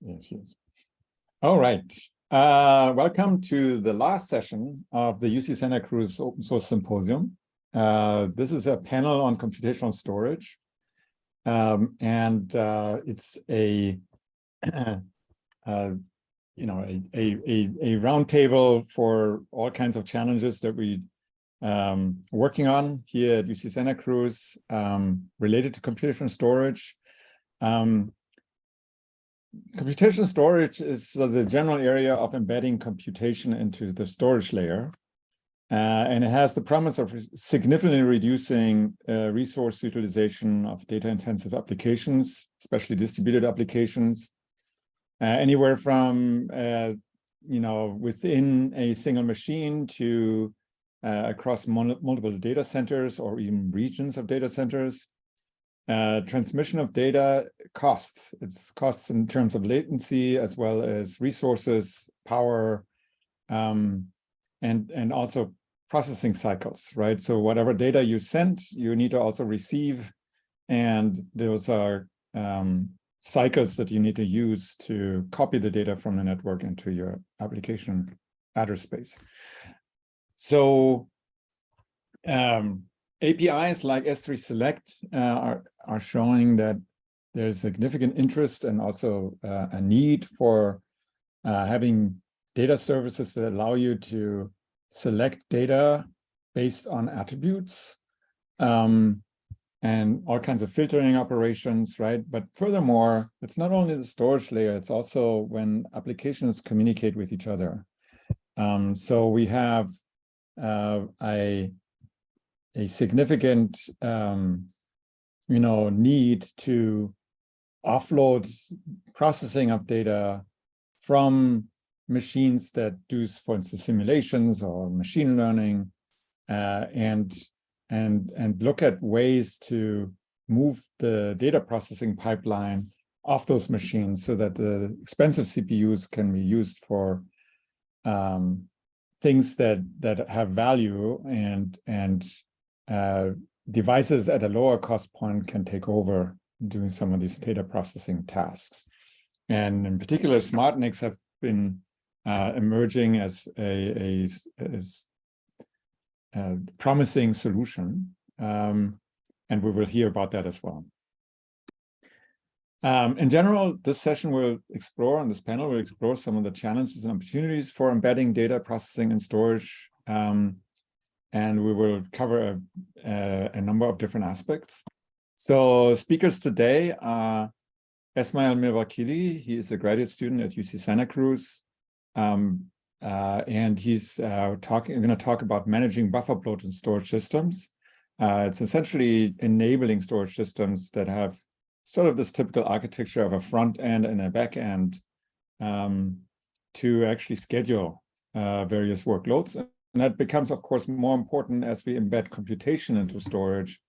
Yeah, she is. All right. Uh, welcome to the last session of the UC Santa Cruz Open Source Symposium. Uh, this is a panel on computational storage. Um, and uh, it's a, uh, you know, a, a, a, a roundtable for all kinds of challenges that we um, working on here at UC Santa Cruz um, related to computational storage. Um, Computational storage is the general area of embedding computation into the storage layer. Uh, and it has the promise of significantly reducing uh, resource utilization of data-intensive applications, especially distributed applications, uh, anywhere from, uh, you know, within a single machine to uh, across multiple data centers or even regions of data centers. Uh, transmission of data costs. It's costs in terms of latency as well as resources, power, um, and, and also processing cycles, right? So whatever data you send, you need to also receive. And those are um, cycles that you need to use to copy the data from the network into your application address space. So um, APIs like S3 Select uh, are, are showing that there's significant interest and also uh, a need for uh, having data services that allow you to select data based on attributes um, and all kinds of filtering operations, right? But furthermore, it's not only the storage layer, it's also when applications communicate with each other. Um, so we have uh, a a significant, um, you know, need to offload processing of data from machines that do, for instance, simulations or machine learning, uh, and and and look at ways to move the data processing pipeline off those machines so that the expensive CPUs can be used for um, things that that have value and and uh, devices at a lower cost point can take over doing some of these data processing tasks. And in particular, smart SmartNICs have been uh, emerging as a, a, as a promising solution. Um, and we will hear about that as well. Um, in general, this session will explore, on this panel, will explore some of the challenges and opportunities for embedding data processing and storage um, and we will cover a, a, a, number of different aspects. So speakers today are Esmail Mirvakili. He is a graduate student at UC Santa Cruz. Um, uh, and he's uh, talking, going to talk about managing buffer bloat in storage systems. Uh, it's essentially enabling storage systems that have sort of this typical architecture of a front end and a back end um, to actually schedule uh, various workloads and that becomes, of course, more important as we embed computation into storage,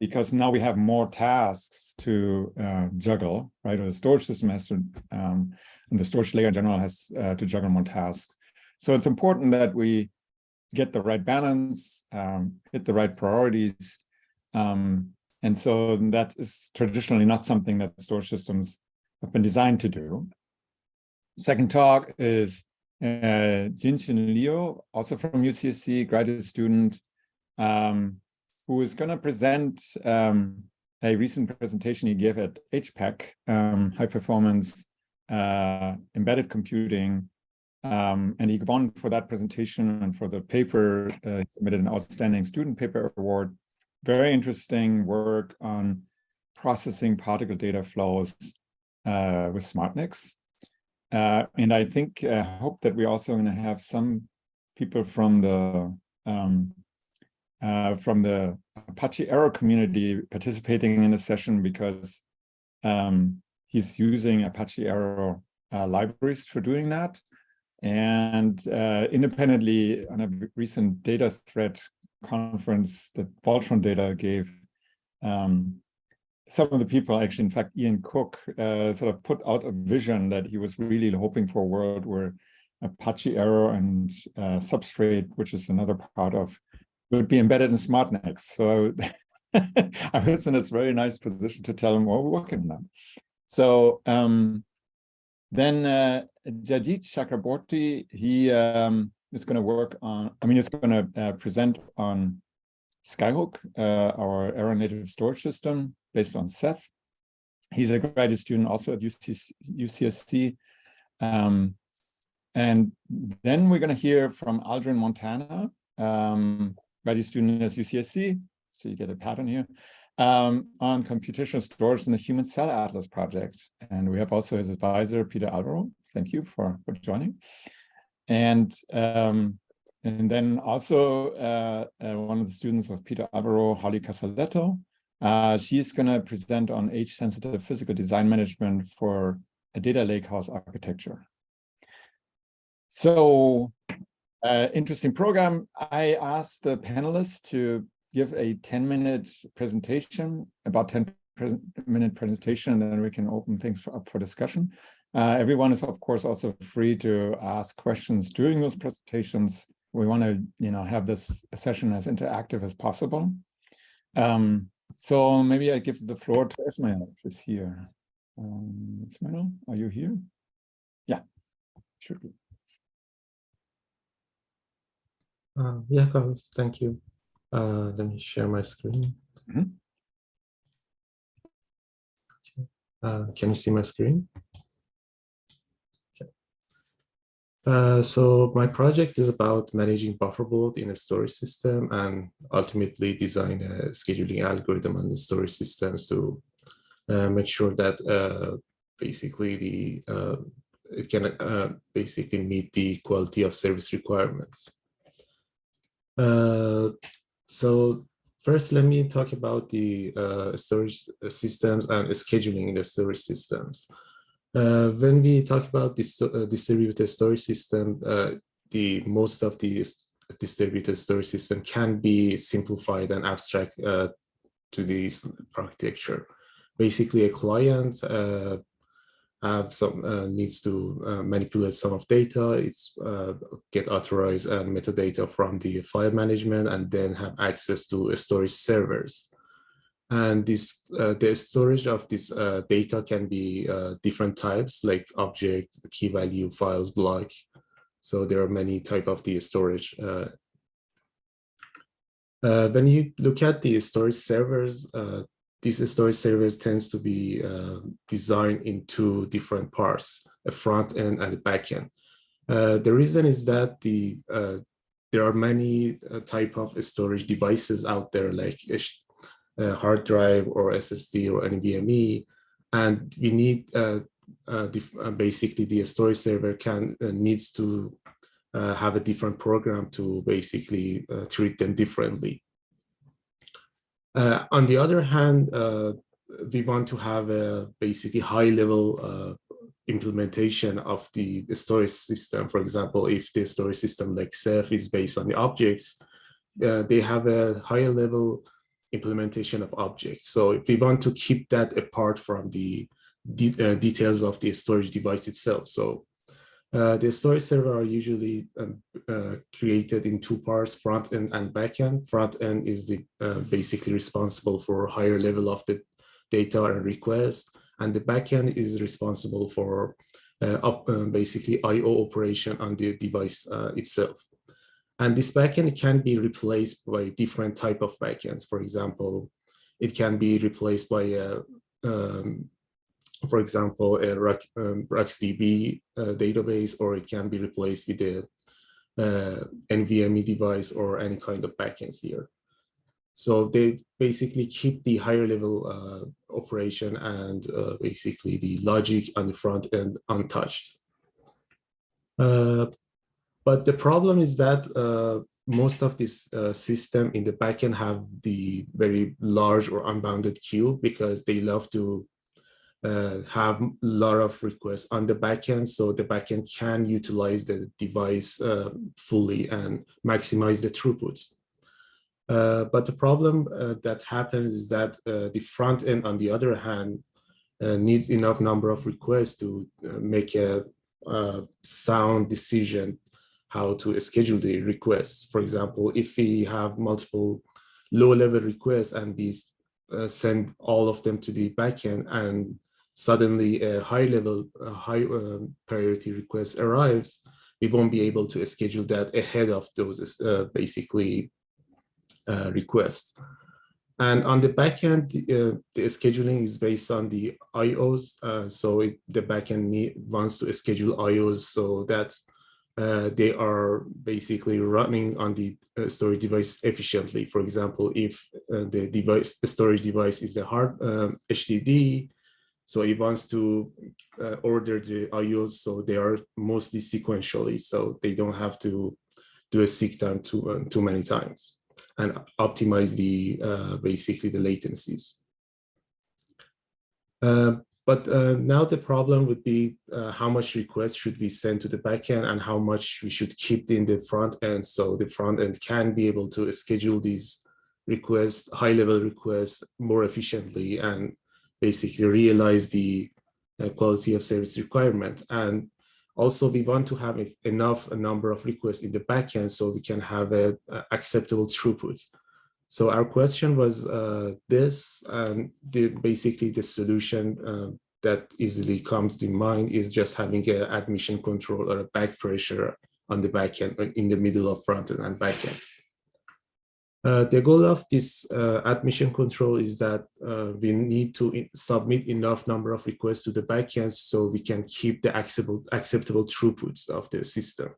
because now we have more tasks to uh, juggle, right? Or the storage system has to, um, and the storage layer in general has uh, to juggle more tasks. So it's important that we get the right balance, um, hit the right priorities. Um, and so that is traditionally not something that storage systems have been designed to do. Second talk is uh, Jianshen Liu, also from UCSC, graduate student, um, who is going to present um, a recent presentation he gave at HPEC, um, high performance uh, embedded computing. Um, and he won for that presentation and for the paper, uh, submitted an outstanding student paper award. Very interesting work on processing particle data flows uh, with SmartNICs. Uh, and I think, I uh, hope that we're also going to have some people from the um, uh, from the Apache Arrow community participating in the session because um, he's using Apache Arrow uh, libraries for doing that. And uh, independently on a recent data thread conference that Voltron Data gave, um, some of the people actually, in fact, Ian Cook uh, sort of put out a vision that he was really hoping for a world where Apache Arrow and uh, Substrait, which is another part of, would be embedded in SmartNICs. So I was in this very nice position to tell him, well, we're working on. So um, Then uh, Jayjeet Chakraborty, he um, is going to work on, I mean, he's going to uh, present on Skyhook, uh, our Arrow native storage system based on Ceph. He's a graduate student also at UC, UCSC. Um, and then we're going to hear from Aldrin Montana, um, graduate student at UCSC. So you get a pattern here um, on computational storage in the Human Cell Atlas project. And we have also his advisor, Peter Alvaro. Thank you for, for joining. And um, and then also uh, uh, one of the students of Peter Alvaro, Holly Casaletto. Uh, she's going to present on age-sensitive physical design management for a data lakehouse architecture. So uh, interesting program. I asked the panelists to give a 10 minute presentation, about 10 minute presentation, and then we can open things for, up for discussion. Uh, everyone is, of course, also free to ask questions during those presentations. We want to, you know, have this session as interactive as possible. Um, so maybe I give the floor to Ismail, if he's here. Um, Ismail, are you here? Yeah, should be. Uh, yeah, Carlos, thank you. Uh, let me share my screen. Mm -hmm. uh, can you see my screen? Okay. Uh, so my project is about managing buffer bloat in a storage system and ultimately design a scheduling algorithm on the storage systems to uh, make sure that uh, basically the uh, it can basically meet the quality of service requirements. Uh, so first, let me talk about the uh, storage systems and scheduling the storage systems. Uh, when we talk about this uh, distributed storage system, uh, the most of the distributed storage system can be simplified and abstract uh, to this architecture. Basically, a client uh, have some uh, needs to manipulate some of data, it's get authorized and metadata from the file management and then have access to storage servers. And this uh, the storage of this uh, data can be uh, different types like object, key value, files, block. So there are many type of the storage. when you look at the storage servers, these storage servers tends to be uh, designed in two different parts, a front end and a back end. Uh, the reason is that the uh, there are many uh, type of storage devices out there like a, hard drive or SSD or NVMe, and we need uh, uh, basically the storage server can needs to have a different program to basically treat them differently. Uh, on the other hand, uh, we want to have a basically high level uh, implementation of the, the, storage system. For example, if the storage system like Ceph is based on the objects, uh, they have a higher level implementation of objects. So if we want to keep that apart from the de uh, details of the storage device itself. So uh, the storage server are usually um, uh, created in two parts, front end and back end. Front end is the uh, basically responsible for higher level of the data and request, and the back end is responsible for uh, up, uh, basically I/O operation on the device uh, itself. And this backend can be replaced by different type of backends. For example, it can be replaced by a um, for example, a um, RocksDB uh, database, or it can be replaced with a uh, NVMe device or any kind of backends here. So they basically keep the higher level uh, operation and uh, basically the logic on the front end untouched. But the problem is that uh, most of this uh, system in the backend have the very large or unbounded queue because they love to uh, have a lot of requests on the backend, so the backend can utilize the device uh, fully and maximize the throughput. Uh, but the problem uh, that happens is that uh, the front end, on the other hand, uh, needs enough number of requests to make a, a sound decision how to schedule the requests. For example, if we have multiple low-level requests and we send all of them to the backend and suddenly a high level, a high um, priority request arrives, we won't be able to schedule that ahead of those uh, basically uh, requests. And on the backend, uh, the scheduling is based on the IOs. Uh, so it, the backend need, wants to schedule IOs so that uh, they are basically running on the uh, storage device efficiently. For example, if uh, the device, the storage device is a hard um, HDD, so it wants to uh, order the IOs so they are mostly sequentially, so they don't have to do a seek time too, too many times and optimize the uh, basically the latencies. Uh, but uh, now the problem would be uh, how much requests should we send to the backend and how much we should keep in the front end so the front end can be able to schedule these requests, high level requests more efficiently and basically realize the uh, quality of service requirement. And also, we want to have enough a number of requests in the backend so we can have a, a acceptable throughput. So our question was uh, this, and the, basically the solution uh, that easily comes to mind is just having an admission control or a back pressure on the backend in the middle of front end and backend. Uh, the goal of this uh, admission control is that uh, we need to submit enough number of requests to the backend so we can keep the acceptable, acceptable throughputs of the system.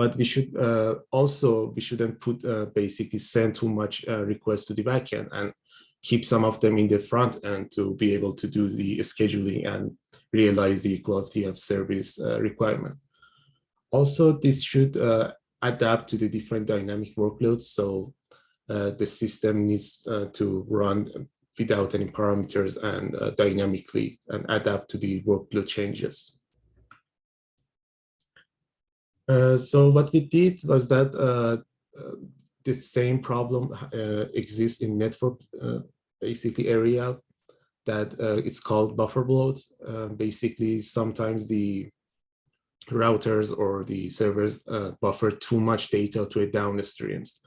But we should uh, also, we shouldn't put uh, basically send too much uh, requests to the backend and keep some of them in the front end to be able to do the scheduling and realize the quality of service requirement. Also, this should adapt to the different dynamic workloads. So uh, the system needs uh, to run without any parameters and uh, dynamically and adapt to the workload changes. Uh, so what we did was that uh, uh, the same problem exists in network basically area that it's called buffer bloat. basically, sometimes the routers or the servers buffer too much data to a downstreams.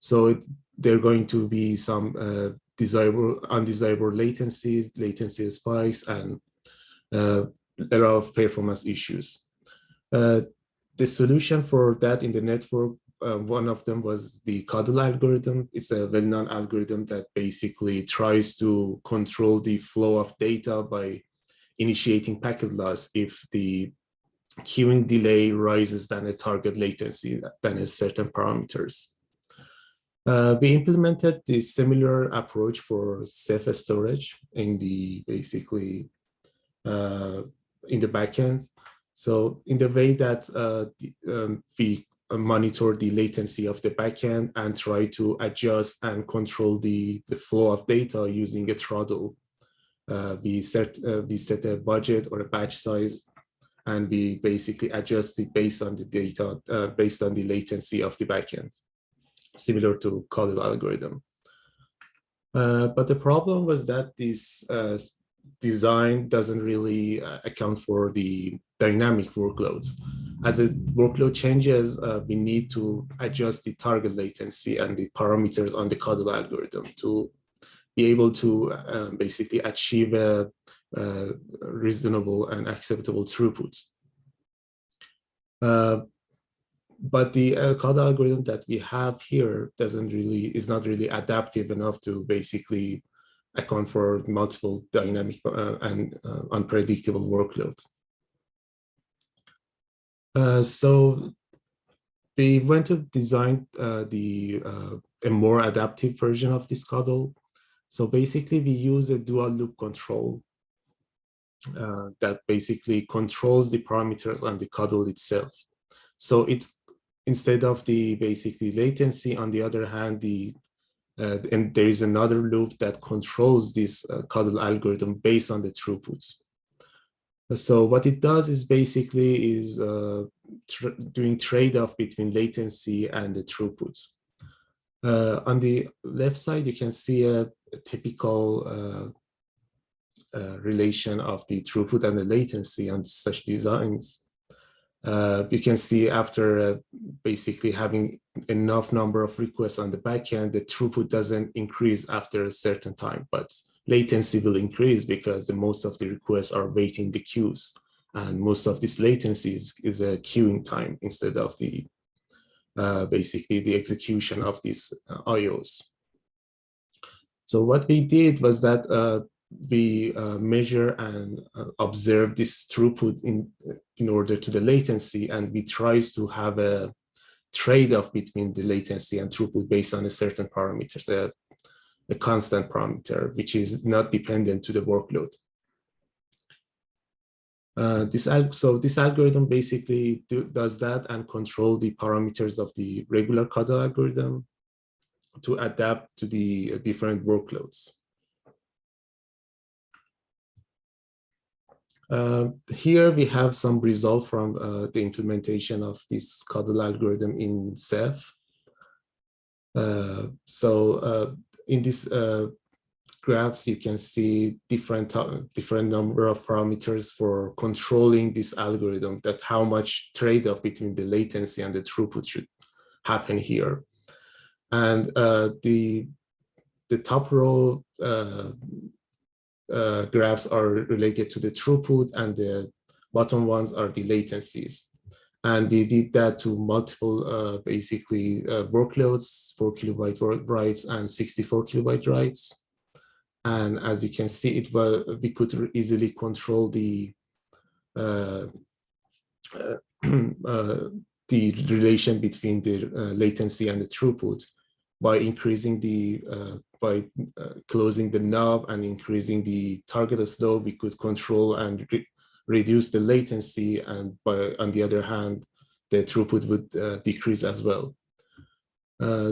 So it, there are going to be some uh, desirable, undesirable latencies, latency spikes, and uh, a lot of performance issues. Uh, the solution for that in the network, uh, one of them was the CoDel algorithm. It's a well-known algorithm that basically tries to control the flow of data by initiating packet loss if the queuing delay rises than a target latency than a certain parameters. Uh, we implemented the similar approach for Ceph storage in the basically uh, in the backend. So in the way that uh, the, um, we monitor the latency of the backend and try to adjust and control the, the flow of data using a throttle. Uh, we set uh, we set a budget or a batch size and we basically adjust it based on the data, uh, based on the latency of the backend, similar to CoDel algorithm. Uh, but the problem was that this uh, design doesn't really uh, account for the dynamic workloads. As the workload changes, uh, we need to adjust the target latency and the parameters on the CoDel algorithm to be able to uh, basically achieve a uh, reasonable and acceptable throughput. Uh, but the CoDel algorithm that we have here doesn't really is not really adaptive enough to basically account for multiple dynamic uh, and uh, unpredictable workload. Uh, so we went to design uh, the uh, a more adaptive version of this CoDel. So basically, we use a dual loop control uh, that basically controls the parameters on the CoDel itself. So it instead of the basically latency, on the other hand, the uh, and there is another loop that controls this uh, CoDel algorithm based on the throughputs. So what it does is basically is uh, doing trade-off between latency and the throughput. Uh, on the left side, you can see a, a typical uh, uh, relation of the throughput and the latency on such designs. Uh, you can see after uh, basically having enough number of requests on the backend, the throughput doesn't increase after a certain time, but latency will increase because the most of the requests are waiting the queues. And most of this latency is, is a queuing time instead of the uh, basically the execution of these uh, IOs. So what we did was that uh, we uh, measure and uh, observe this throughput in, in order to the latency, and we tries to have a trade-off between the latency and throughput based on a certain parameters, a, a constant parameter, which is not dependent to the workload. Uh, this so this algorithm basically do, does that and control the parameters of the regular CoDel algorithm to adapt to the uh, different workloads. Uh, here we have some result from uh, the implementation of this CoDel algorithm in Ceph. Uh, so uh, in this graphs, you can see different different number of parameters for controlling this algorithm that how much trade-off between the latency and the throughput should happen here. And uh, the the top row uh, uh, graphs are related to the throughput and the bottom ones are the latencies. And we did that to multiple uh, basically uh, workloads, four kilobyte writes and 64 kilobyte writes. And as you can see, it was we could easily control the uh, the relation between the uh, latency and the throughput by increasing the uh, by uh, closing the knob and increasing the target slope, we could control and reduce the latency, and by on the other hand, the throughput would decrease as well.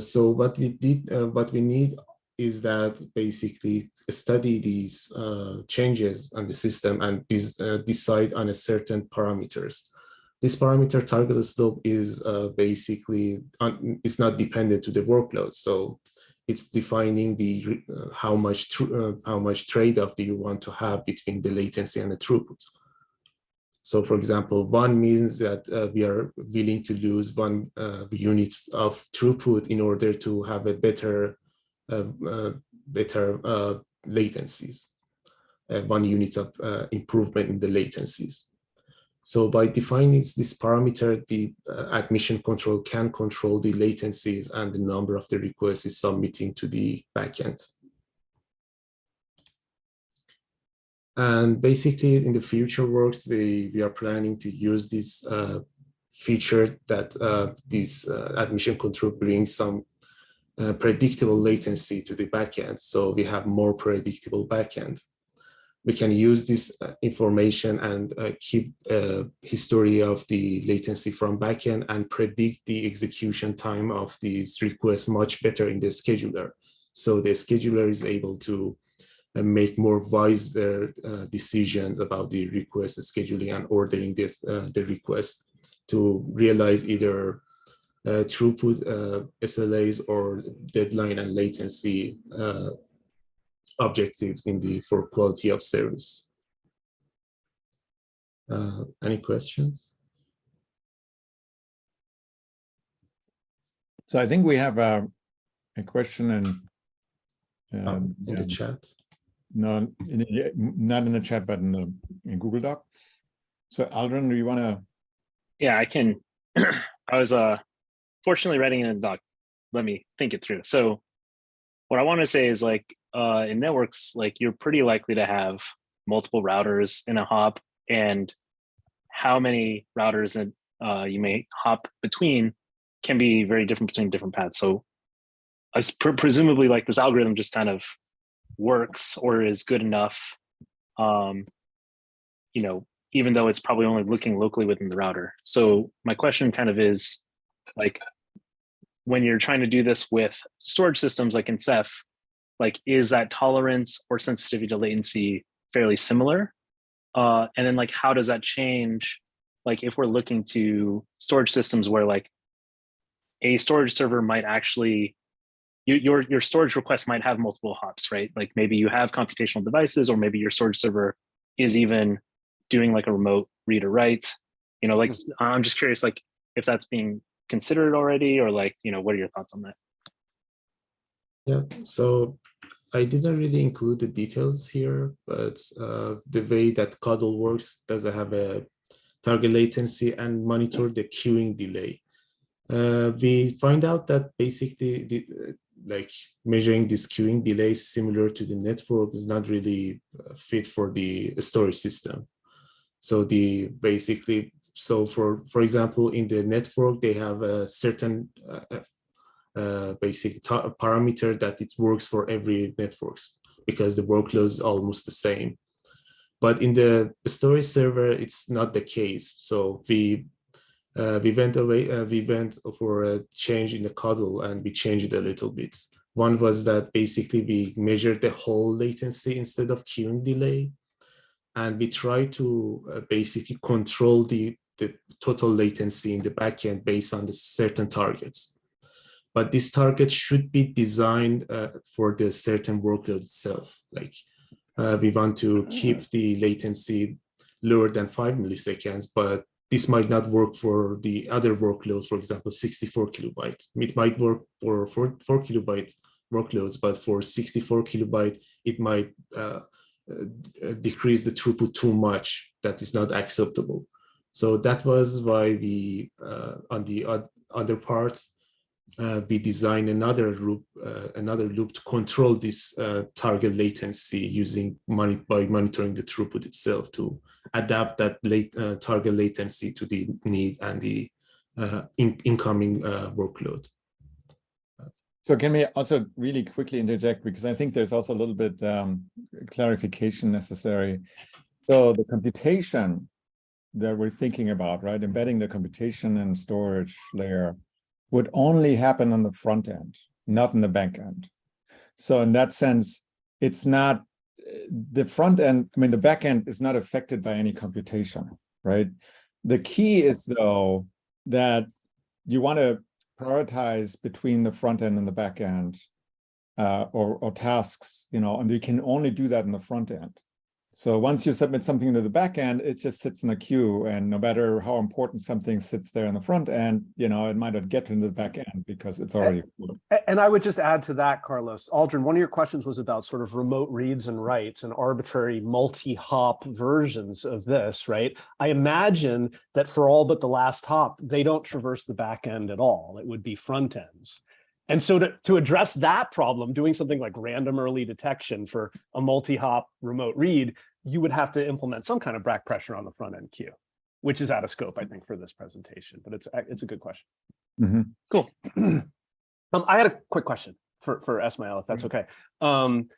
so what we did, what we need is that basically study these uh, changes on the system and uh, decide on a certain parameters. This parameter target slope is uh, basically it's not dependent to the workload, so it's defining the uh, how much uh, how much trade-off do you want to have between the latency and the throughput. So, for example, one means that uh, we are willing to lose one units of throughput in order to have a better uh, uh, better uh, latencies, one unit of improvement in the latencies. So by defining this parameter, the uh, admission control can control the latencies and the number of the requests is submitting to the backend. And basically in the future works, we, we are planning to use this uh, feature that uh, this admission control brings some uh, predictable latency to the backend. So we have more predictable backend. We can use this uh, information and uh, keep a history of the latency from backend and predict the execution time of these requests much better in the scheduler. So the scheduler is able to uh, make more wiser uh, decisions about the request scheduling and ordering this the request to realize either uh, throughput uh, SLAs or deadline and latency uh, objectives in the for quality of service. any questions? So I think we have a, a question in, um, oh, in the chat. No, not in the chat, but in the in Google Doc. So Aldrin, do you want to? Yeah, I can. I was uh fortunately writing in a doc let me think it through so what i want to say is like uh in networks like you're pretty likely to have multiple routers in a hop and how many routers that uh, you may hop between can be very different between different paths so I pre presumably like this algorithm just kind of works or is good enough um you know even though it's probably only looking locally within the router so my question kind of is like when you're trying to do this with storage systems like in Ceph, like is that tolerance or sensitivity to latency fairly similar? Uh, and then like, how does that change? Like if we're looking to storage systems where like a storage server might actually, you, your, your storage request might have multiple hops, right? Like maybe you have computational devices or maybe your storage server is even doing like a remote read or write, you know, like, mm-hmm. I'm just curious, like if that's being considered already or like, you know, what are your thoughts on that? Yeah, so I didn't really include the details here, but uh, the way that CoDel works does have a target latency and monitor the queuing delay. Uh, we find out that basically the, like measuring this queuing delay similar to the network is not really uh, fit for the storage system. So the basically, so for for example, in the network, they have a certain uh, uh, basic parameter that it works for every networks because the workload is almost the same. But in the storage server, it's not the case. So we uh, we went away, uh, we went for a change in the CoDel and we changed it a little bit. One was that basically we measured the whole latency instead of queuing delay. And we try to uh, basically control the, the total latency in the backend based on the certain targets but this target should be designed uh, for the certain workload itself. Like uh, we want to Ah. keep the latency lower than five milliseconds, but this might not work for the other workloads, for example, 64 kilobytes. It might work for four, four kilobyte workloads, but for 64 kilobyte, it might uh, uh, decrease the throughput too much. That is not acceptable. So that was why we, uh, on the other parts, uh, we design another loop, uh, another loop to control this uh, target latency using by monitoring the throughput itself to adapt that late uh, target latency to the need and the uh, in incoming uh, workload. So can we also really quickly interject because I think there's also a little bit um, clarification necessary. So the computation that we're thinking about, right, embedding the computation and storage layer would only happen on the front end, not in the back end. So in that sense, it's not the front end, I mean, the back end is not affected by any computation, right? The key is though, that you want to prioritize between the front end and the back end uh, or, or tasks, you know, and you can only do that in the front end. So once you submit something to the back end, it just sits in a queue. And no matter how important something sits there in the front end, you know, it might not get into the back mm-hmm. end because it's already. And I would just add to that, Carlos, Aldrin, one of your questions was about sort of remote reads and writes and arbitrary multi-hop versions of this, right? I imagine that for all but the last hop, they don't traverse the back end at all. It would be front ends. And so to, to address that problem, doing something like random early detection for a multi-hop remote read, you would have to implement some kind of back pressure on the front end queue, which is out of scope, I think, for this presentation, but it's, it's a good question. Mm -hmm. Cool. um, I had a quick question for, for Esmail, if that's okay. Um,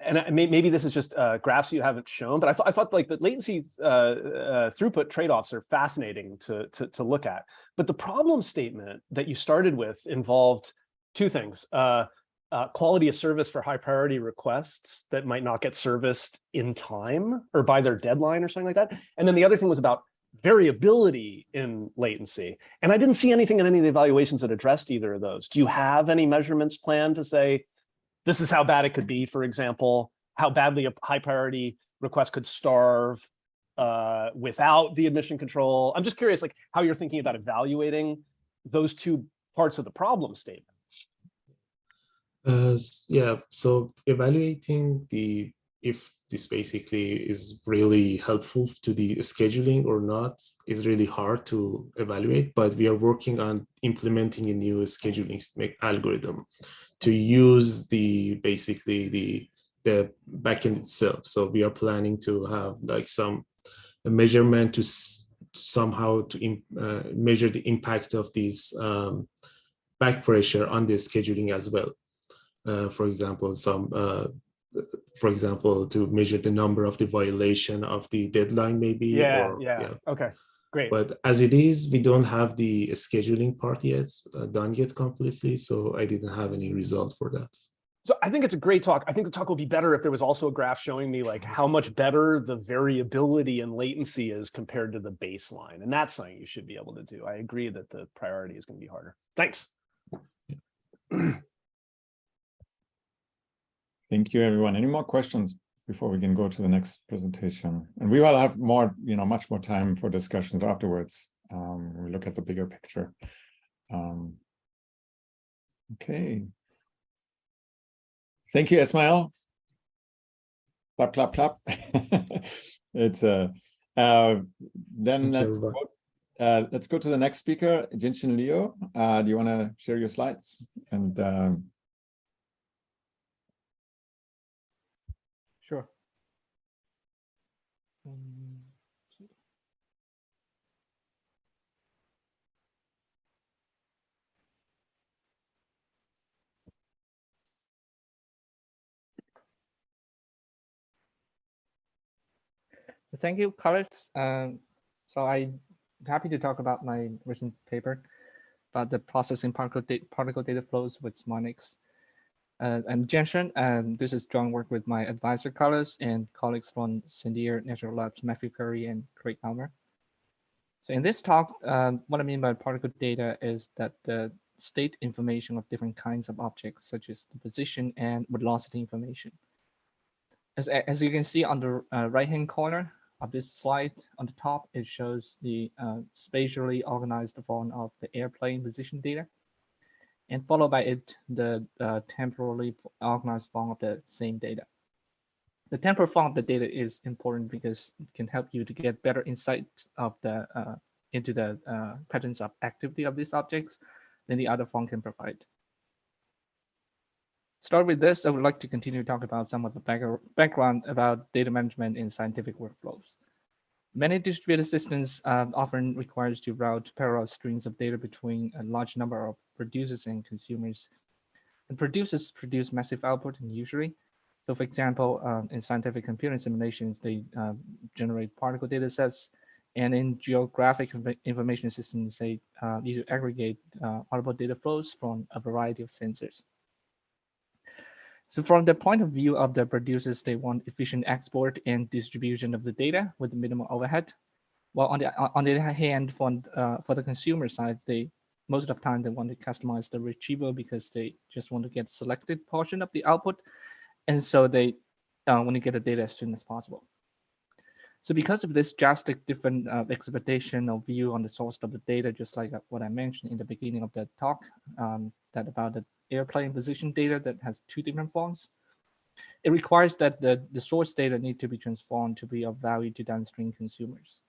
and I, maybe this is just uh, graphs you haven't shown, but I, th I thought like the latency uh, uh, throughput trade-offs are fascinating to, to, to, look at. But the problem statement that you started with involved two things. Uh, uh, quality of service for high priority requests that might not get serviced in time or by their deadline or something like that. And then the other thing was about variability in latency. And I didn't see anything in any of the evaluations that addressed either of those. Do you have any measurements planned to say, this is how bad it could be, for example, how badly a high priority request could starve uh, without the admission control. I'm just curious, like how you're thinking about evaluating those two parts of the problem statement. Uh, yeah, so evaluating the if this basically is really helpful to the scheduling or not is really hard to evaluate, but we are working on implementing a new scheduling algorithm to use the basically the the backend itself. So we are planning to have like some measurement to somehow to uh, measure the impact of these um, back pressure on the scheduling as well. Uh, for example, some uh, for example, to measure the number of the violation of the deadline maybe. Yeah, or, yeah, yeah, okay. Great. But as it is, we don't have the scheduling part yet uh, done yet completely, so I didn't have any result for that. So I think it's a great talk. I think the talk will be better if there was also a graph showing me like how much better the variability and latency is compared to the baseline. And that's something you should be able to do. I agree that the priority is going to be harder. Thanks. Thank you, everyone. Any more questions before we can go to the next presentation? And we will have more, you know, much more time for discussions afterwards. Um, we look at the bigger picture. Um, okay. Thank you, Ismail. Clap, clap, clap. it's uh, uh then Thank let's go, uh, let's go to the next speaker, Jianshen Liu. Uh, do you want to share your slides? And um, Sure. Um, Thank you, Carlos. Um, so I'm happy to talk about my recent paper about the processing particle, da particle data flows with SmartNICs. Uh, I'm and this is joint work with my advisor Carlos and colleagues from Sandia National Labs, Matthew Curry and Craig Ulmer. So in this talk, um, what I mean by particle data is that the state information of different kinds of objects, such as the position and velocity information. As, as you can see on the uh, right-hand corner of this slide, on the top, it shows the uh, spatially organized form of the airplane position data and followed by it the uh, temporally organized form of the same data. The temporal form of the data is important because it can help you to get better insight of the uh, into the uh, patterns of activity of these objects than the other form can provide. Start with this, I would like to continue to talk about some of the background about data management in scientific workflows. Many distributed systems uh, often requires to route parallel streams of data between a large number of producers and consumers. And producers produce massive output and usually. So for example, um, in scientific computing simulations, they uh, generate particle data sets. And in geographic information systems, they uh, need to aggregate uh, audible data flows from a variety of sensors. So from the point of view of the producers, they want efficient export and distribution of the data with minimal overhead. While on the on the other hand, for uh, for the consumer side, they most of the time they want to customize the retrieval because they just want to get selected portion of the output, and so they uh, want to get the data as soon as possible. So because of this drastic different uh, expectation or view on the source of the data, just like what I mentioned in the beginning of the talk, um, that about the airplane position data that has two different forms. It requires that the, the source data need to be transformed to be of value to downstream consumers.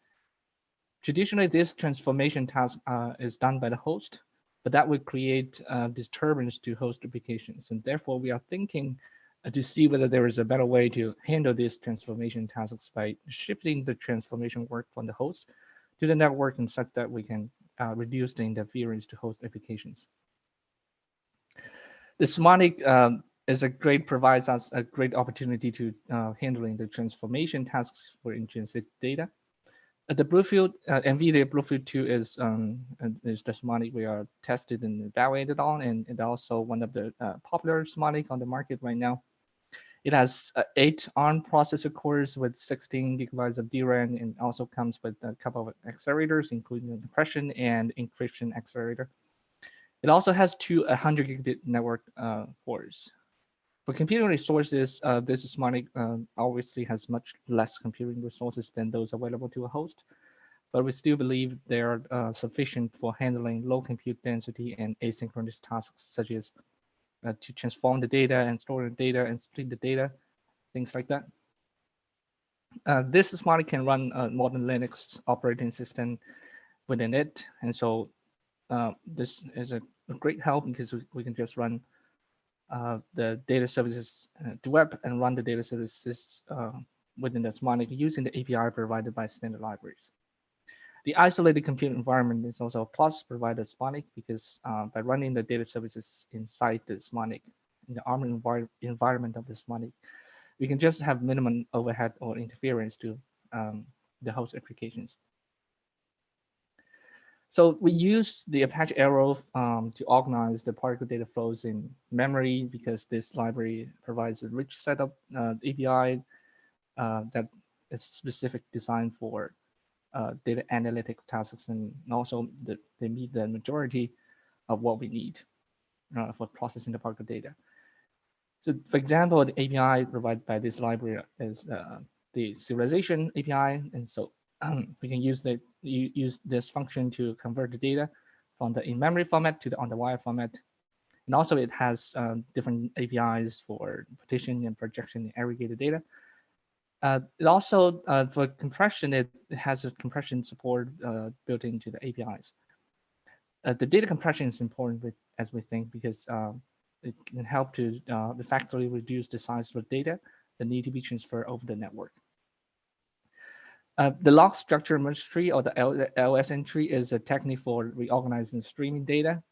Traditionally, this transformation task uh, is done by the host, but that would create uh, disturbance to host applications. And therefore, we are thinking uh, to see whether there is a better way to handle these transformation tasks by shifting the transformation work from the host to the network and such that we can uh, reduce the interference to host applications. The SmartNIC um, is a great provides us a great opportunity to uh, handling the transformation tasks for intrinsic data. Uh, the Bluefield uh, NVIDIA Bluefield 2 is um, is the SmartNIC we are tested and evaluated on, and, and also one of the uh, popular SmartNIC on the market right now. It has uh, eight ARM processor cores with 16 gigabytes of DRAM, and also comes with a couple of accelerators, including the compression and encryption accelerator. It also has two 100 gigabit network uh, cores. For computing resources, uh, this SmartNIC uh, obviously has much less computing resources than those available to a host, but we still believe they are uh, sufficient for handling low compute density and asynchronous tasks, such as uh, to transform the data and store the data and split the data, things like that. Uh, this SmartNIC can run a modern Linux operating system within it, and so uh, this is a, a, great help because we, we can just run uh, the data services uh, to web and run the data services uh, within the SmartNIC using the API provided by standard libraries. The isolated compute environment is also a plus provided SmartNIC because by running the data services inside the SmartNIC, in the ARM envir environment of the SmartNIC, we can just have minimum overhead or interference to um, the host applications. So we use the Apache Arrow um, to organize the particle data flows in memory because this library provides a rich set of uh, API uh, that is specific designed for uh, data analytics tasks and also the, they meet the majority of what we need uh, for processing the particle data. So for example, the API provided by this library is uh, the serialization API. And so um, we can use the use this function to convert the data from the in-memory format to the on-the-wire format. And also it has um, different APIs for partition and projection and aggregated data. Uh, it also, uh, for compression, it, it, has a compression support uh, built into the APIs. Uh, the data compression is important with, as we think because um, it can help to uh, effectively reduce the size of the data that need to be transferred over the network. Uh, the log structure merge tree or the LSM tree is a technique for reorganizing streaming data.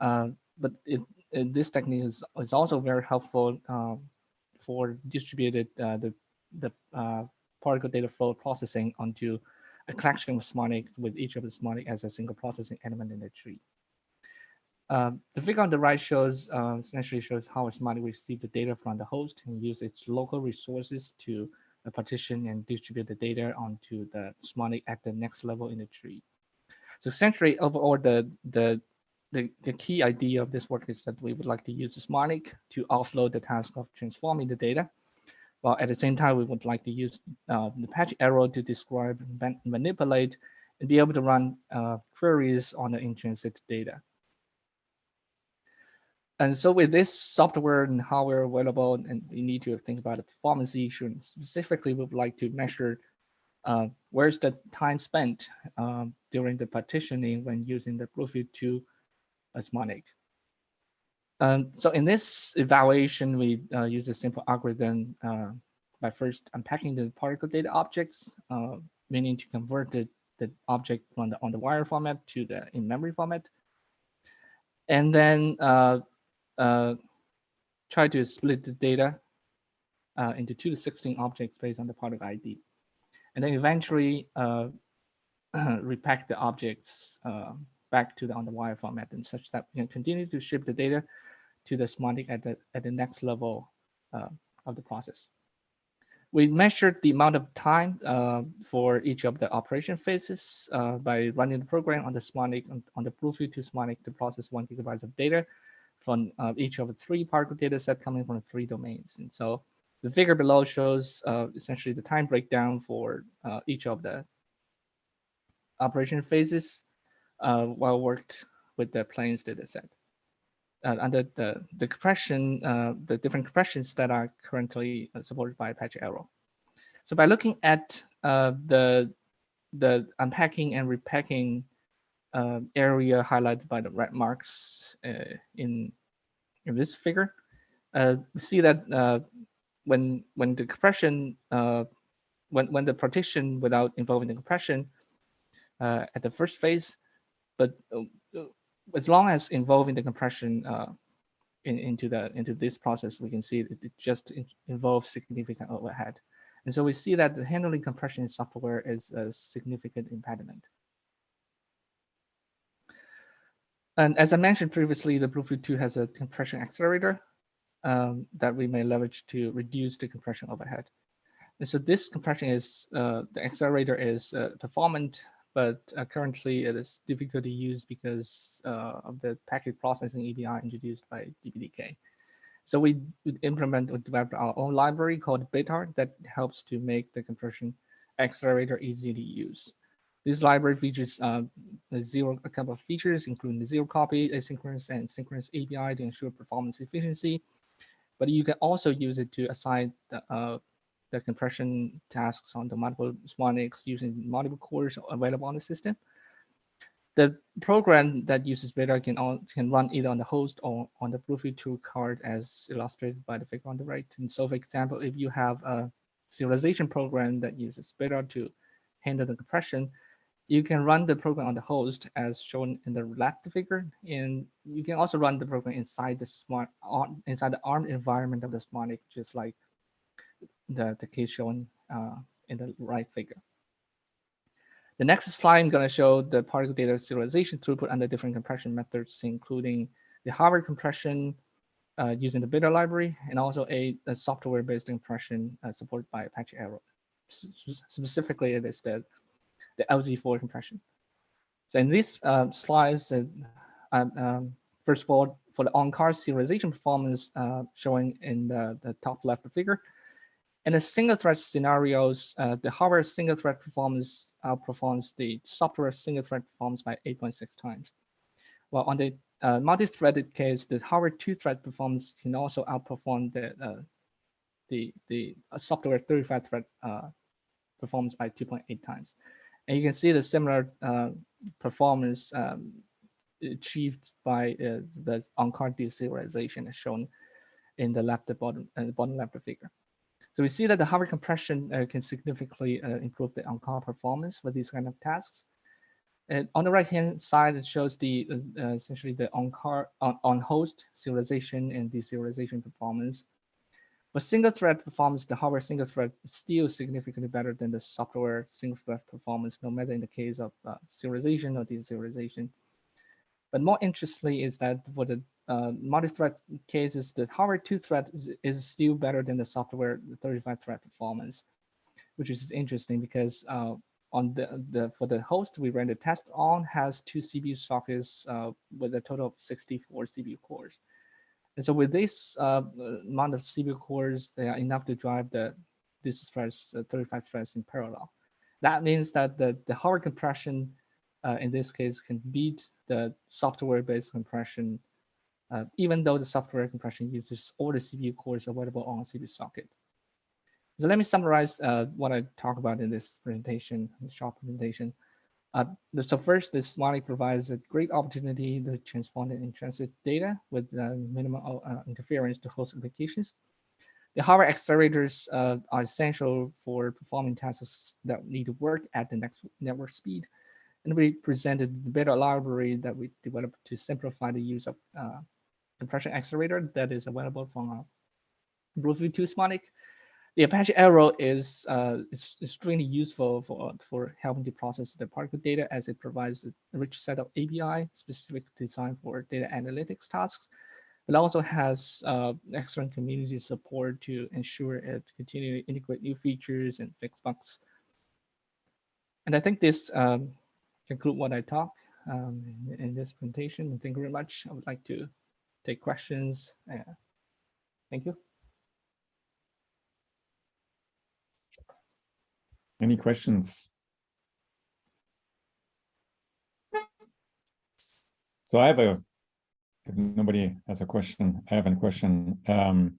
Uh, but it, it, this technique is, is also very helpful um, for distributed uh, the, the uh, particle data flow processing onto a collection of SmartNIC with each of the SmartNIC as a single processing element in the tree. Uh, the figure on the right shows uh, essentially shows how a SmartNIC receive the data from the host and use its local resources to uh, partition and distribute the data onto the SmartNIC at the next level in the tree. So essentially, overall, the, the the, the key idea of this work is that we would like to use the SmartNIC to offload the task of transforming the data, while at the same time, we would like to use uh, the Apache Arrow to describe, manipulate, and be able to run uh, queries on the in-transit data. And so with this software and hardware available, and we need to think about the performance issue, and specifically, we would like to measure uh, where's the time spent um, during the partitioning when using the BlueField 2 SmartNIC. Um, so in this evaluation, we uh, use a simple algorithm uh, by first unpacking the particle data objects, uh, meaning to convert the, the object from the on the wire format to the in-memory format. And then uh, try to split the data uh, into two to 16 objects based on the particle ID. And then eventually uh, repack the objects uh, back to the on the wire format and such that we can continue to ship the data to the SmartNIC at the, at the next level uh, of the process. We measured the amount of time uh, for each of the operation phases by running the program on the SmartNIC on, on the BlueField 2 SmartNIC to process one gigabytes of data from uh, each of the three particle data set coming from three domains. And so the figure below shows uh, essentially the time breakdown for uh, each of the operation phases uh, while worked with the planes data set. Uh, under the, the compression, uh, the different compressions that are currently supported by Apache Arrow. So by looking at the, the unpacking and repacking uh, area highlighted by the red marks uh, in in this figure. Uh, we see that uh, when when the compression uh, when when the partition without involving the compression uh, at the first phase, but as long as involving the compression in, into the into this process, we can see it, just in, involves significant overhead. And so we see that the handling compression software is a significant impediment. And as I mentioned previously, the BlueField 2 has a compression accelerator um, that we may leverage to reduce the compression overhead. And so this compression is, uh, the accelerator is uh, performant, but uh, currently it is difficult to use because uh, of the packet processing API introduced by DPDK. So we implement or develop our own library called Betart that helps to make the compression accelerator easy to use. This library features uh, zero a couple of features, including the zero copy, asynchronous, and synchronous API to ensure performance efficiency. But you can also use it to assign the, uh, the compression tasks on the multiple SmartNICs using multiple cores available on the system. The program that uses Betart can, all, can run either on the host or on the BlueField 2 card as illustrated by the figure on the right. And so for example, if you have a serialization program that uses Betart to handle the compression, you can run the program on the host as shown in the left figure, and you can also run the program inside the smart inside the ARM environment of the SmartNIC, just like the, the case shown uh, in the right figure. The next slide, I'm going to show the particle data serialization throughput under different compression methods, including the hardware compression uh, using the Betart library, and also a, a software-based compression uh, supported by Apache Arrow. S specifically, it is the the LZ4 compression. So in this slides, uh, um, um, first of all, for the on-card serialization performance uh, showing in the, the top left figure, in the single thread scenarios, uh, the hardware single thread performance outperforms the software single thread performance by 8.6 times. While on the uh, multi-threaded case, the hardware two-thread performance can also outperform the uh, the the software 35 thread uh, performance by 2.8 times. And you can see the similar uh, performance um, achieved by uh, the on-card deserialization as shown in the left the bottom uh, the bottom left figure. So we see that the hardware compression uh, can significantly uh, improve the on-call performance for these kind of tasks. And on the right-hand side, it shows the uh, essentially the on-card on, on host serialization and deserialization performance. For single thread performance, the hardware single thread is still significantly better than the software single thread performance, no matter in the case of uh, serialization or deserialization. But more interestingly is that for the uh, multi-thread cases, the hardware two thread is, is, still better than the software 35 thread performance, which is interesting because uh, on the, the for the host we ran the test on has two CPU sockets uh, with a total of 64 CPU cores. And so with this uh, amount of CPU cores, they are enough to drive the this threads, uh, 35 threads in parallel. That means that the, the hardware compression uh, in this case can beat the software-based compression, uh, even though the software compression uses all the CPU cores available on CPU socket. So let me summarize uh, what I talk about in this presentation, this short presentation. Uh, so first, this Smiley provides a great opportunity to transform the in-transit data with uh, minimal uh, interference to host applications. The hardware accelerators uh, are essential for performing tasks that need to work at the next network speed. And we presented the beta library that we developed to simplify the use of uh, compression accelerator that is available from our BlueField 2 Smart the Apache Arrow is, uh, extremely useful for, for helping to process the particle data as it provides a rich set of API specific designed for data analytics tasks. It also has uh, excellent community support to ensure it continually integrate new features and fix bugs. And I think this um, conclude what I talk um, in, in, this presentation. Thank you very much. I would like to take questions. Uh, thank you. Any questions? So I have a, if nobody has a question, I have a question. Um,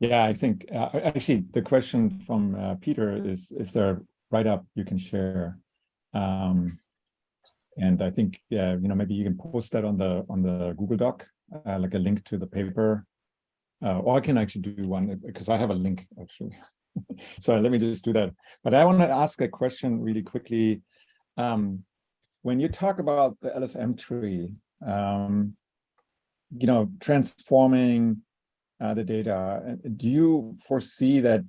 yeah, I think uh, actually the question from uh, Peter is, is there write-up you can share? Um, and I think, yeah, you know, maybe you can post that on the on the Google Doc, uh, like a link to the paper. Uh, or I can actually do one because I have a link actually. so let me just do that. But I want to ask a question really quickly. Um, when you talk about the LSM tree, um, you know, transforming uh, the data, do you foresee that,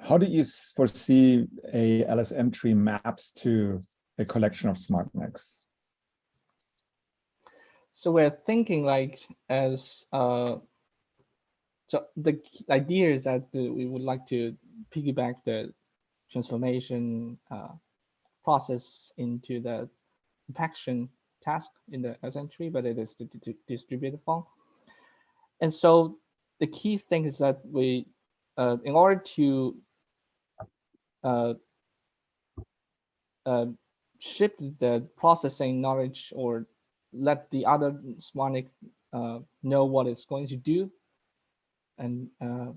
how do you foresee a LSM tree maps to a collection of SmartNICs? So we're thinking like as uh, so the idea is that we would like to piggyback the transformation uh, process into the compaction task in the LSM tree, but it is the distributed form. And so the key thing is that we, uh, in order to uh, uh, shift the processing knowledge or let the other SmartNIC uh, know what it's going to do and uh,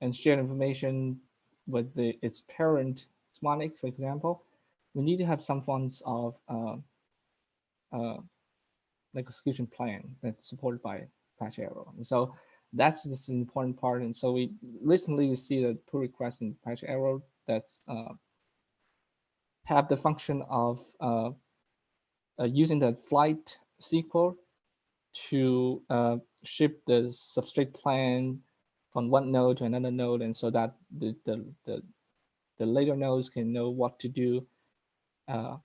and share information with the its parent SmartNIC, for example, we need to have some forms of uh, uh, execution plan that's supported by Apache Arrow. And so that's this important part. And so we recently we see the pull request in Apache Arrow that's uh, have the function of uh, uh, using the flight SQL to uh, ship the Substrait plan from one node to another node, and so that the the the, the later nodes can know what to do, uh,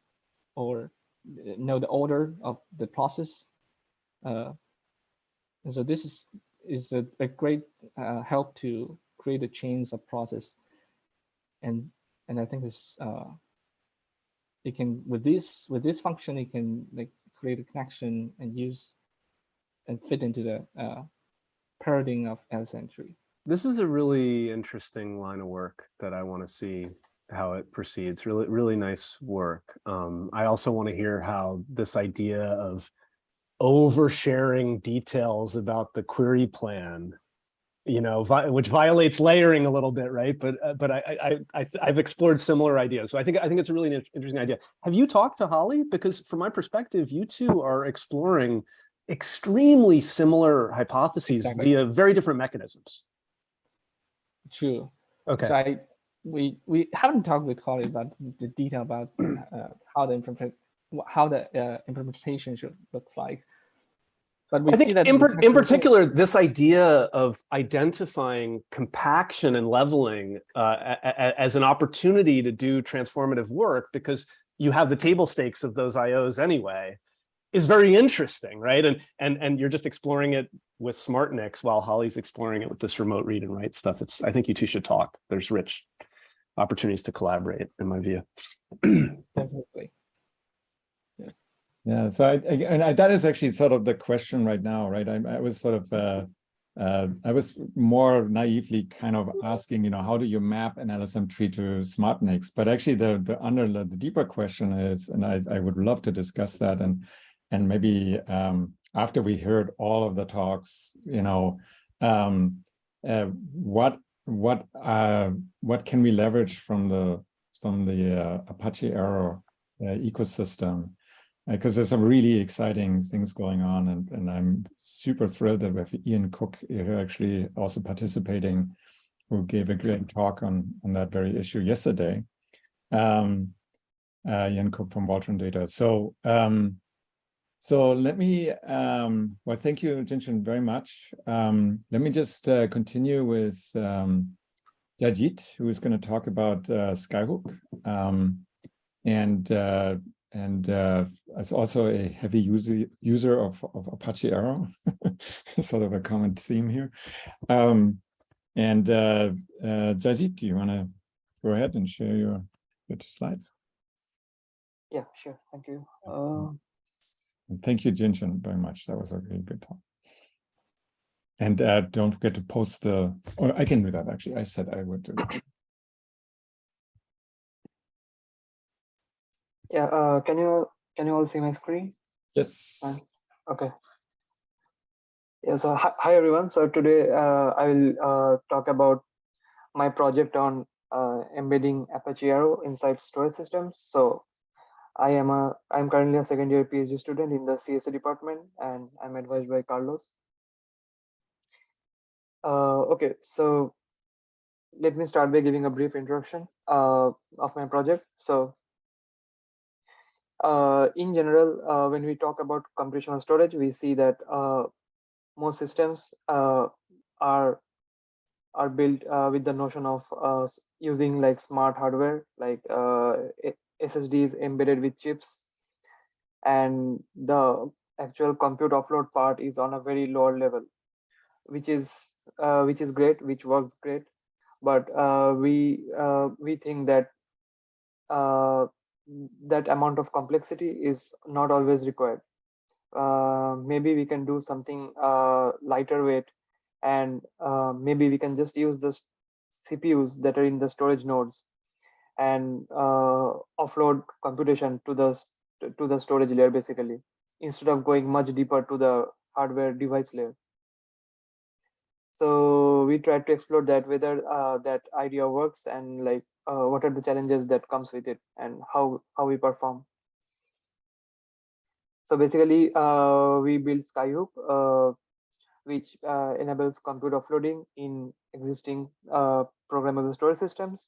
or know the order of the process. Uh, and so this is is a, a great uh, help to create a chains of process, and and I think this uh, it can with this with this function it can like create a connection and use and fit into the uh, paradigm of LSM tree. This is a really interesting line of work that I want to see how it proceeds. Really, really nice work. Um, I also want to hear how this idea of oversharing details about the query plan, you know, vi- which violates layering a little bit, right? But uh, but I I, I I've explored similar ideas, so I think I think it's a really interesting idea. Have you talked to Holly? Because from my perspective, you two are exploring extremely similar hypotheses Exactly. via very different mechanisms. True. Okay. So I, we we haven't talked with Holly about the detail about uh, how the implement how the uh, implementation should looks like. But we I see think that in, par- in particular, this idea of identifying compaction and leveling uh, as an opportunity to do transformative work because you have the table stakes of those IOs anyway is very interesting, right? And and and you're just exploring it with SmartNICs while Holly's exploring it with this remote read and write stuff. It's I think you two should talk. There's rich opportunities to collaborate, in my view. definitely. Yeah, Yeah. so I, I- and I, that is actually sort of the question right now, right? I, I was sort of, uh, uh, I was more naively kind of asking, you know, how do you map an LSM tree to SmartNICs? But actually, the the under the deeper question is, and I, I would love to discuss that, and and maybe um, after we heard all of the talks, you know, um, uh, what what uh, what can we leverage from the from the uh, Apache Arrow uh, ecosystem? because there's some really exciting things going on and, and I'm super thrilled that we have Ian Cook here actually also participating, who gave a great talk on, on that very issue yesterday. Um, uh, Ian Cook from Voltron Data. So, um, so let me, um, well, thank you, Jianshen, very much. Um, let me just uh, continue with um, Jayjeet, who is going to talk about uh, Skyhook. Um, and uh, and uh, as also a heavy user user of, of Apache Arrow, sort of a common theme here. Um, and uh, uh, Jayjeet, do you want to go ahead and share your, your slides? Yeah, sure. Thank you. Uh, And thank you, Jianshen, very much. That was a really good talk. And uh, don't forget to post the, or I can do that actually. I said I would do that. yeah. Uh, can you can you all see my screen? Yes. Fine. Okay. Yeah. So hi, hi everyone. So today uh, I will uh, talk about my project on uh, embedding Apache Arrow inside storage systems. So I am a I'm currently a second year PhD student in the CSA department, and I'm advised by Carlos. Uh, okay, so let me start by giving a brief introduction uh, of my project. So uh, in general, uh, when we talk about computational storage, we see that uh, most systems uh, are are built uh, with the notion of uh, using like smart hardware, like SSDs embedded with chips, and the actual compute offload part is on a very lower level, which is uh, which is great, which works great, but uh, we uh, we think that uh, that amount of complexity is not always required. Uh, maybe we can do something uh, lighter weight and maybe we can just use the CPUs that are in the storage nodes and uh, offload computation to the to the storage layer basically instead of going much deeper to the hardware device layer. So we tried to explore that whether uh, that idea works and like uh, what are the challenges that comes with it and how how we perform. So basically, uh, we built Skyhook, uh, which uh, enables compute offloading in existing programmable storage systems.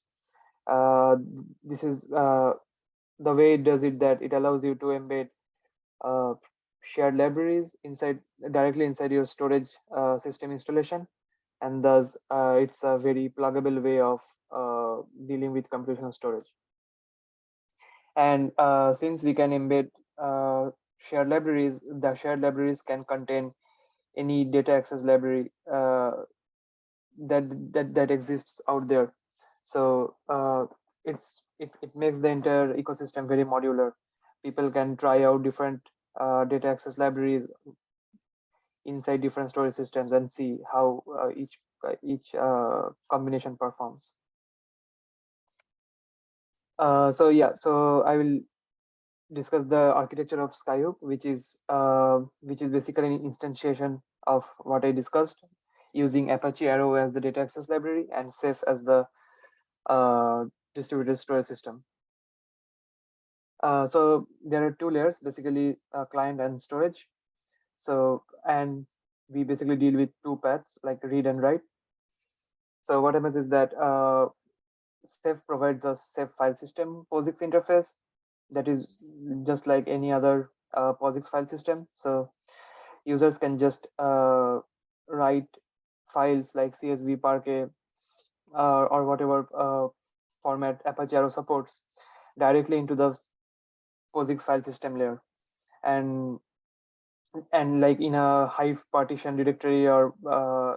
Uh, this is uh, the way it does it that it allows you to embed uh, shared libraries inside directly inside your storage uh, system installation, and thus uh, it's a very pluggable way of dealing with computational storage. And since we can embed shared libraries, the shared libraries can contain any data access library that that that exists out there. So uh, it's it, it makes the entire ecosystem very modular. People can try out different uh, data access libraries inside different storage systems and see how uh, each uh, each uh, combination performs. Uh, so yeah, so I will discuss the architecture of Skyhook, which is which is basically an instantiation of what I discussed, using Apache Arrow as the data access library and Ceph as the uh, distributed storage system. Uh, so there are two layers, basically uh, client and storage. So and we basically deal with two paths like read and write. So what happens is that uh, Ceph provides a Ceph file system POSIX interface that is just like any other uh, POSIX file system. So users can just uh, write files like CSV, Parquet, uh, or whatever uh, format Apache Arrow supports directly into the POSIX file system layer. And and like in a Hive partition directory or uh,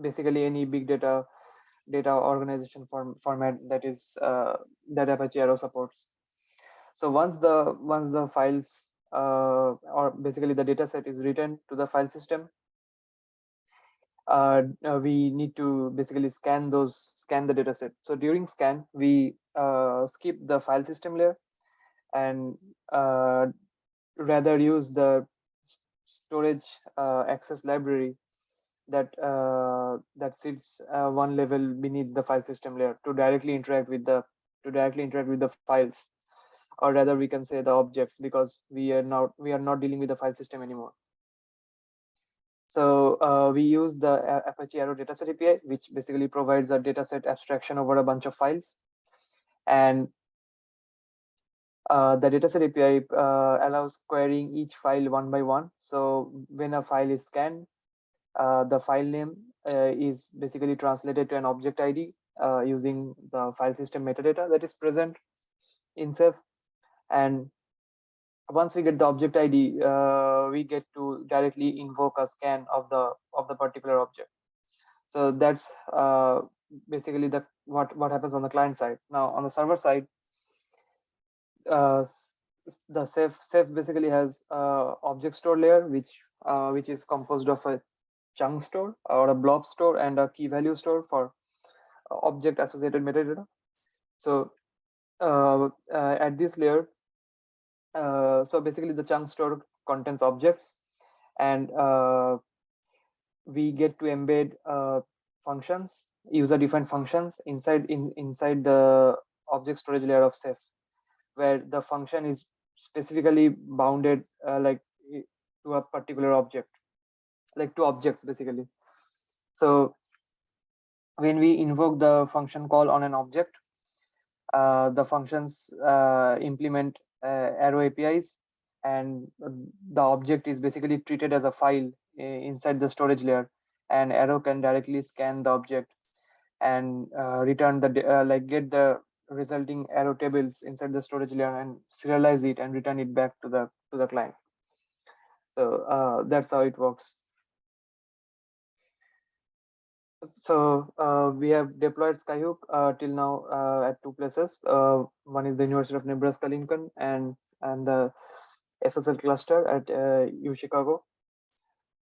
basically any big data data organization form, format that is uh, that Apache Arrow supports. So once the once the files uh, or basically the data set is written to the file system, uh, uh, we need to basically scan those scan the data set. So during scan, we uh, skip the file system layer and uh, rather use the storage uh, access library that uh, that sits one level beneath the file system layer to directly interact with the to directly interact with the files or rather we can say the objects because we are not we are not dealing with the file system anymore so uh, we use the apache arrow dataset api which basically provides a dataset abstraction over a bunch of files and uh, the dataset API uh, allows querying each file one by one. So when a file is scanned, uh, the file name uh, is basically translated to an object ID uh, using the file system metadata that is present in Ceph. And once we get the object ID, uh, we get to directly invoke a scan of the of the particular object. So that's uh, basically the what what happens on the client side. Now on the server side, uh, the Ceph Ceph basically has uh, object store layer, which uh, which is composed of a chunk store or a blob store and a key value store for uh, object associated metadata. So uh, uh, at this layer, uh, so basically the chunk store contains objects and uh, we get to embed uh, functions, user defined functions inside in inside the object storage layer of Ceph, where the function is specifically bounded uh, like to a particular object like two objects basically. So when we invoke the function call on an object, uh, the functions implement arrow APIs and uh, the object is basically treated as a file uh, inside the storage layer and arrow can directly scan the object and uh, return the uh, like get the resulting arrow tables inside the storage layer and serialize it and return it back to the to the client. So uh, that's how it works so uh, we have deployed Skyhook uh, till now uh, at two places. Uh, one is the University of Nebraska Lincoln and and the SSL cluster at uh, U Chicago.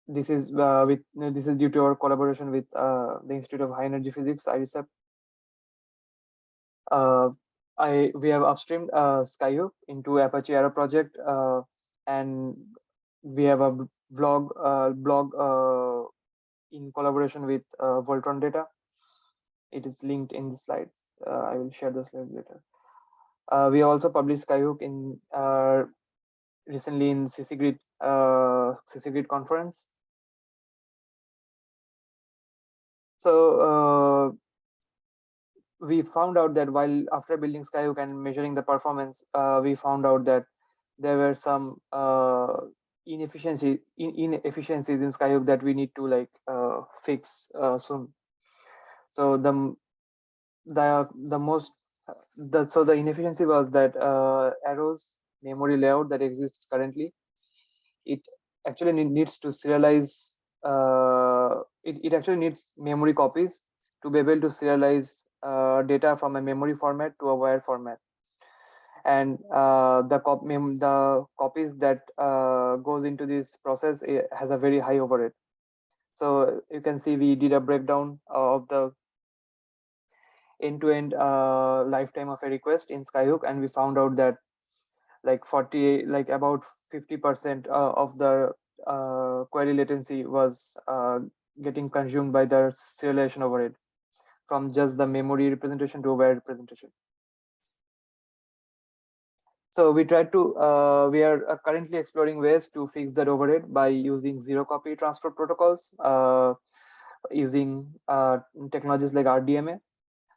This is uh, with this is due to our collaboration with the Institute of High Energy Physics IRIS-HEP. I we have upstreamed Skyhook into Apache Arrow project and we have a blog blog in collaboration with uh, Voltron Data. It is linked in the slides. Uh, I will share the slides later. Uh, we also published Skyhook in uh, recently in CCGrid uh, CCGrid conference. So uh, we found out that while after building Skyhook and measuring the performance, uh, we found out that there were some uh, inefficiency in, inefficiencies in Skyhook that we need to like uh, fix uh, soon. So the the the most the so the inefficiency was that uh, arrows memory layout that exists currently it actually needs to serialize uh, it, it actually needs memory copies to be able to serialize uh, data from a memory format to a wire format and uh, the cop the copies that uh, goes into this process has a very high overhead so you can see we did a breakdown of the end-to-end uh, lifetime of a request in skyhook and we found out that like 40 like about 50 percent uh, of the uh, query latency was getting consumed by the serialization overhead from just the memory representation to overhead representation so we tried to uh, we are uh, currently exploring ways to fix that overhead by using zero copy transfer protocols uh, using uh, technologies like rdma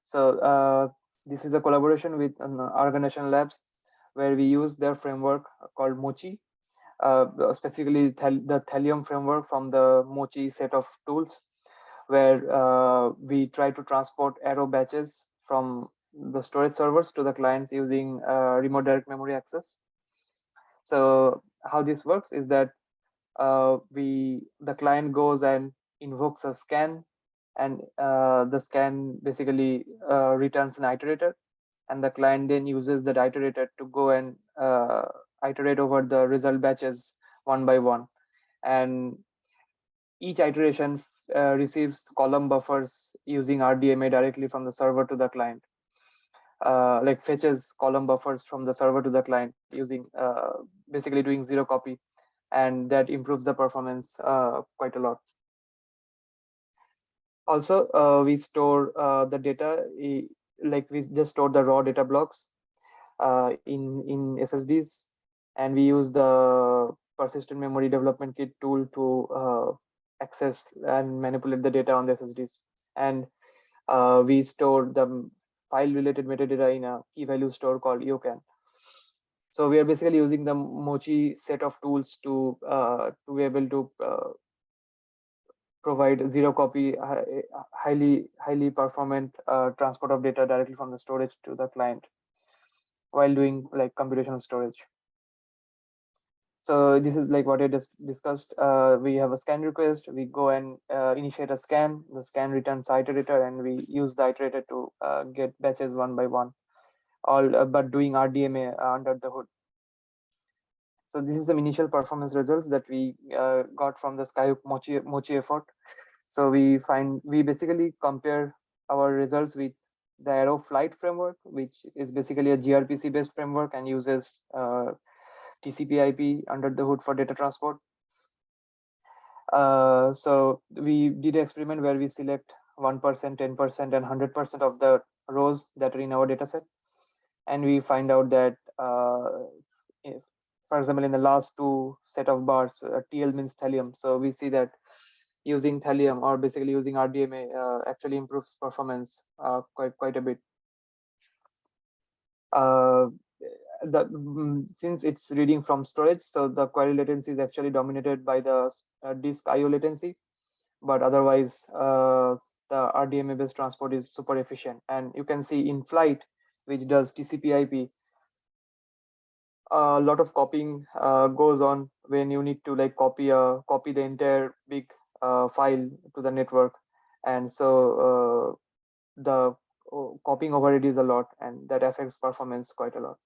so uh, this is a collaboration with Argonne National labs where we use their framework called mochi uh, specifically the Thallium framework from the Mochi set of tools, where we try to transport arrow batches from the storage servers to the clients using uh, remote direct memory access. So how this works is that uh, we the client goes and invokes a scan, and uh, the scan basically uh, returns an iterator, and the client then uses that iterator to go and iterate over the result batches one by one. And each iteration uh, receives column buffers using RDMA directly from the server to the client. Uh, like fetches column buffers from the server to the client using uh, basically doing zero copy and that improves the performance uh, quite a lot. Also, uh, we store uh, the data like we just store the raw data blocks in in SSDs and we use the persistent memory development kit tool to uh, access and manipulate the data on the SSDs. And uh, we store the file related metadata in a key value store called Yokan. So we are basically using the Mochi set of tools to uh, to be able to uh, provide zero copy, highly highly performant uh, transport of data directly from the storage to the client while doing like computational storage. So this is like what I just discussed. Uh, we have a scan request. We go and uh, initiate a scan. The scan returns iterator, and we use the iterator to uh, get batches one by one, all uh, but doing RDMA under the hood. So this is the initial performance results that we uh, got from the Skyhook Mochi, Mochi effort. So we find we basically compare our results with the Arrow Flight framework, which is basically a gRPC based framework and uses uh, TCP IP under the hood for data transport. Uh, so we did an experiment where we select 1%, 10%, and 100% of the rows that are in our data set. And we find out that, uh, if, for example, in the last two set of bars, uh, TL means thallium. So we see that using thallium or basically using RDMA uh, actually improves performance uh, quite, quite a bit. Uh, the mm, since it's reading from storage, so the query latency is actually dominated by the uh, disk IO latency, but otherwise uh, the RDMA based transport is super efficient. And you can see in flight, which does TCP/IP, a lot of copying uh, goes on when you need to like copy a copy the entire big uh, file to the network, and so uh, the uh, copying overhead is a lot, and that affects performance quite a lot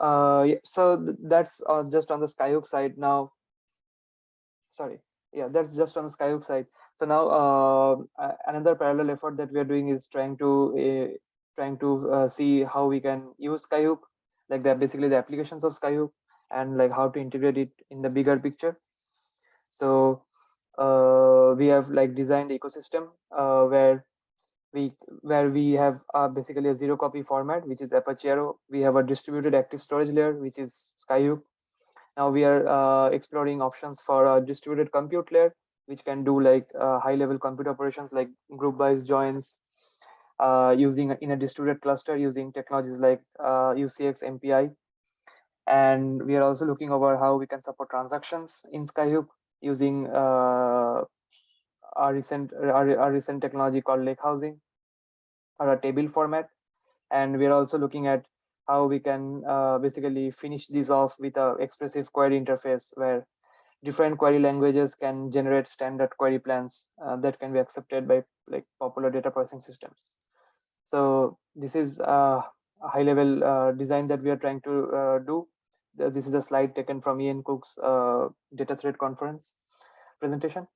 uh yeah, so th that's uh, just on the skyhook side now. Sorry. Yeah that's just on the skyhook side. So now uh, another parallel effort that we are doing is trying to uh, trying to uh, see how we can use skyhook like that basically the applications of skyhook and like how to integrate it in the bigger picture. So uh, we have like designed ecosystem uh, where we where we have uh, basically a zero copy format, which is Apache Arrow. We have a distributed active storage layer, which is Skyhook. Now we are uh, exploring options for a distributed compute layer, which can do like uh, high level compute operations like group bys joins uh, using in a distributed cluster using technologies like UCX uh, MPI. And we are also looking over how we can support transactions in Skyhook using our recent our recent technology called lake housing or a table format. And we're also looking at how we can uh, basically finish these off with a expressive query interface where different query languages can generate standard query plans uh, that can be accepted by like popular data processing systems. So this is a high level uh, design that we are trying to uh, do. This is a slide taken from ian cook's uh, data thread conference presentation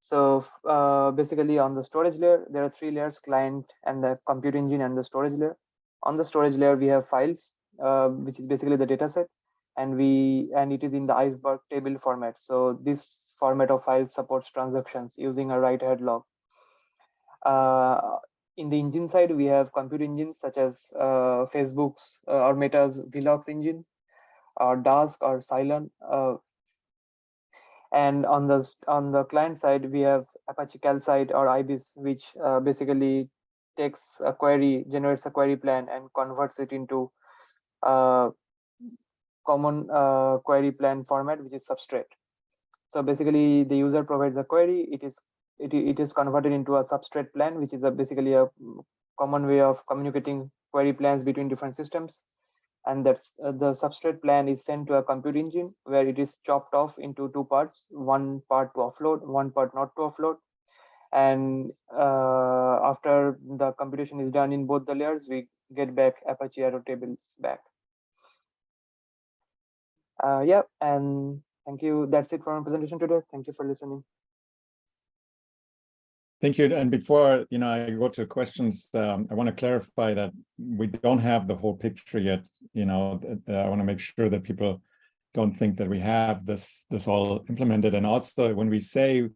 so uh, basically on the storage layer, there are three layers, client and the compute engine and the storage layer. on the storage layer, we have files, uh, which is basically the data set, and we and it is in the iceberg table format. So this format of files supports transactions using a write-ahead log. Uh, in the engine side, we have compute engines such as uh, Facebook's uh, or Meta's Velox engine, or Dask or Cylon. Uh, and on the on the client side, we have Apache Calcite or IBIS, which uh, basically takes a query, generates a query plan, and converts it into a common uh, query plan format, which is Substrait. So basically, the user provides a query. It is it, it is converted into a Substrait plan, which is a basically a common way of communicating query plans between different systems and that's uh, the Substrait plan is sent to a compute engine where it is chopped off into two parts one part to offload one part not to offload. And uh, after the computation is done in both the layers we get back apache arrow tables back. Uh, yeah and thank you. That's it for my presentation today. Thank you for listening Thank you. And before you know, I go to questions, um, I want to clarify that we don't have the whole picture yet. You know, uh, I want to make sure that people don't think that we have this this all implemented. And also, when we say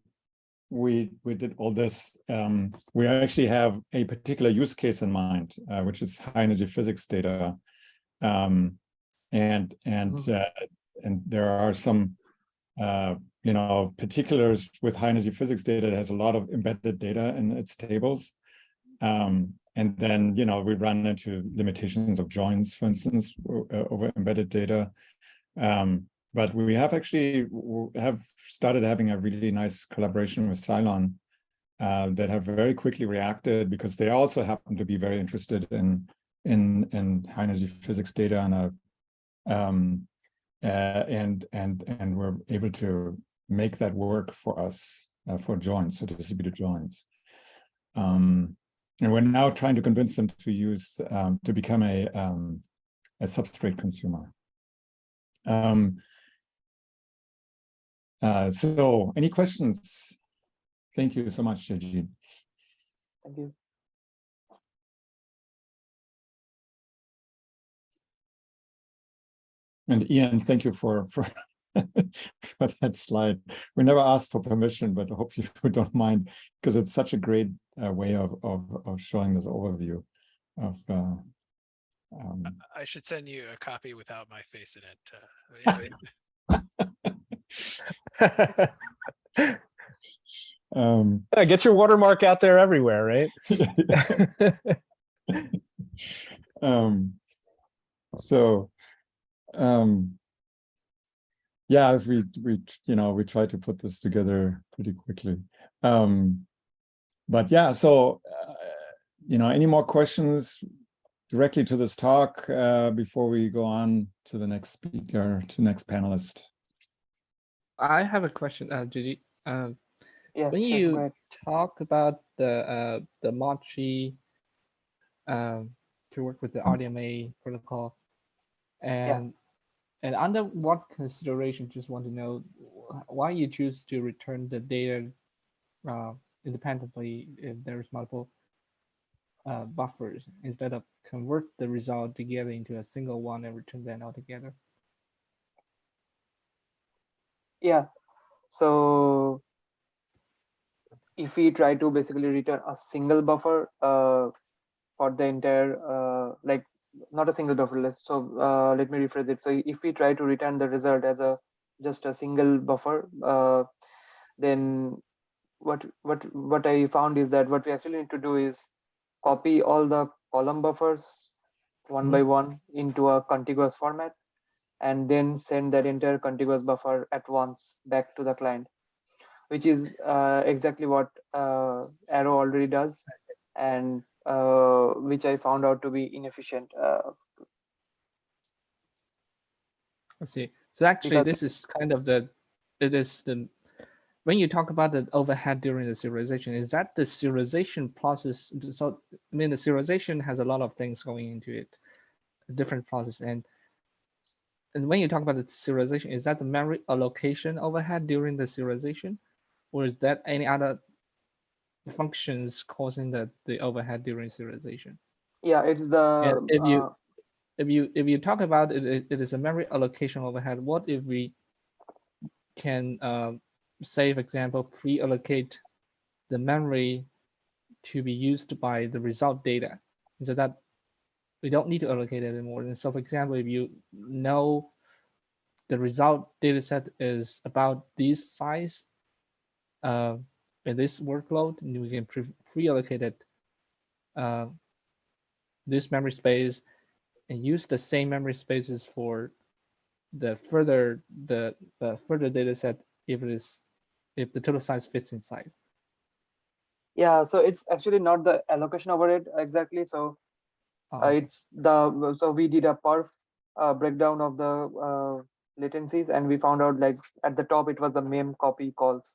we we did all this, um, we actually have a particular use case in mind, uh, which is high energy physics data, um, and and Mhm. uh, and there are some uh, you know, particulars with high energy physics data that has a lot of embedded data in its tables. Um, and then, you know, we run into limitations of joins, for instance, uh, over embedded data. Um, but we have actually have started having a really nice collaboration with Cylon uh, that have very quickly reacted because they also happen to be very interested in in in high energy physics data and a um, uh, and and and we're able to make that work for us uh, for joins, so distributed joins. Um, and we're now trying to convince them to use um, to become a um, a Substrait consumer. Um, uh, so, any questions? Thank you so much, Jayjeet. thank you And Ian, thank you for for for that slide. We never asked for permission, but I hope you don't mind because it's such a great uh, way of, of of showing this overview of. Uh, um, I should send you a copy without my face in it. Uh, um, get your watermark out there everywhere, right? um, so, um, yeah, if we we you know we try to put this together pretty quickly. Um, but yeah, so uh, you know, any more questions directly to this talk uh, before we go on to the next speaker, to next panelist? I have a question, uh, Gigi. Um, yeah when you ahead. talk about the uh, the Mochi um, to work with the RDMA protocol, and and under what consideration, just want to know why you choose to return the data uh, independently if there's multiple uh, buffers instead of convert the result together into a single one and return them all together. yeah so if we try to basically return a single buffer uh, for the entire uh, like not a single buffer list. So uh, let me rephrase it. So if we try to return the result as a just a single buffer uh, then what what what i found is that what we actually need to do is copy all the column buffers one by one into a contiguous format and then send that entire contiguous buffer at once back to the client which is uh, exactly what uh, arrow already does. And uh, which i found out to be inefficient uh, I see. So actually, this is kind of the, it is the, when you talk about the overhead during the serialization, is that the serialization process? So, I mean, the serialization has a lot of things going into it, different process. And, and when you talk about the serialization, is that the memory allocation overhead during the serialization? Or is that any other functions causing the, the overhead during serialization? Yeah, it's the. And if you- uh, if you if you talk about it, it, it is a memory allocation overhead. What if we can um, say, for example, pre-allocate the memory to be used by the result data, so that we don't need to allocate it anymore. And so, for example, if you know the result data set is about this size uh, in this workload, and we can pre- pre-allocate it uh, this memory space and use the same memory spaces for the further the uh, further data set if it is if the total size fits inside. Yeah, so it's actually not the allocation overhead exactly. So uh, Uh, it's the so we did a perf uh, breakdown of the uh, latencies and we found out like at the top it was the mem copy calls.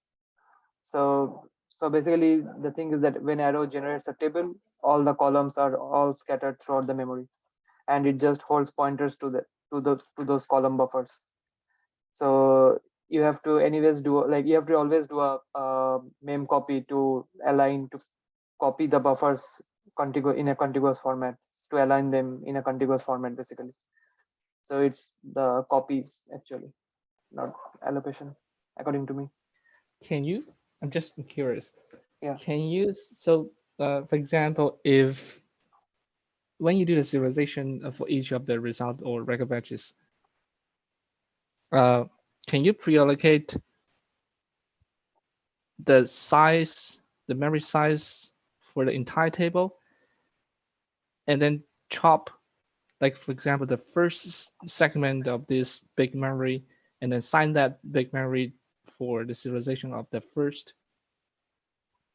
So so basically the thing is that when arrow generates a table, all the columns are all scattered throughout the memory, and it just holds pointers to the to the to those column buffers. So you have to anyways do like you have to always do a, uh mem copy to align to copy the buffers contiguous in a contiguous format to align them in a contiguous format basically. So it's the copies actually, not allocations, according to me. can you? I'm just curious. Yeah. Can you? So, uh, for example, if when you do the serialization for each of the result or record batches, uh, can you pre-allocate the size, the memory size for the entire table, and then chop, like for example, the first segment of this big memory, and then assign that big memory for the serialization of the first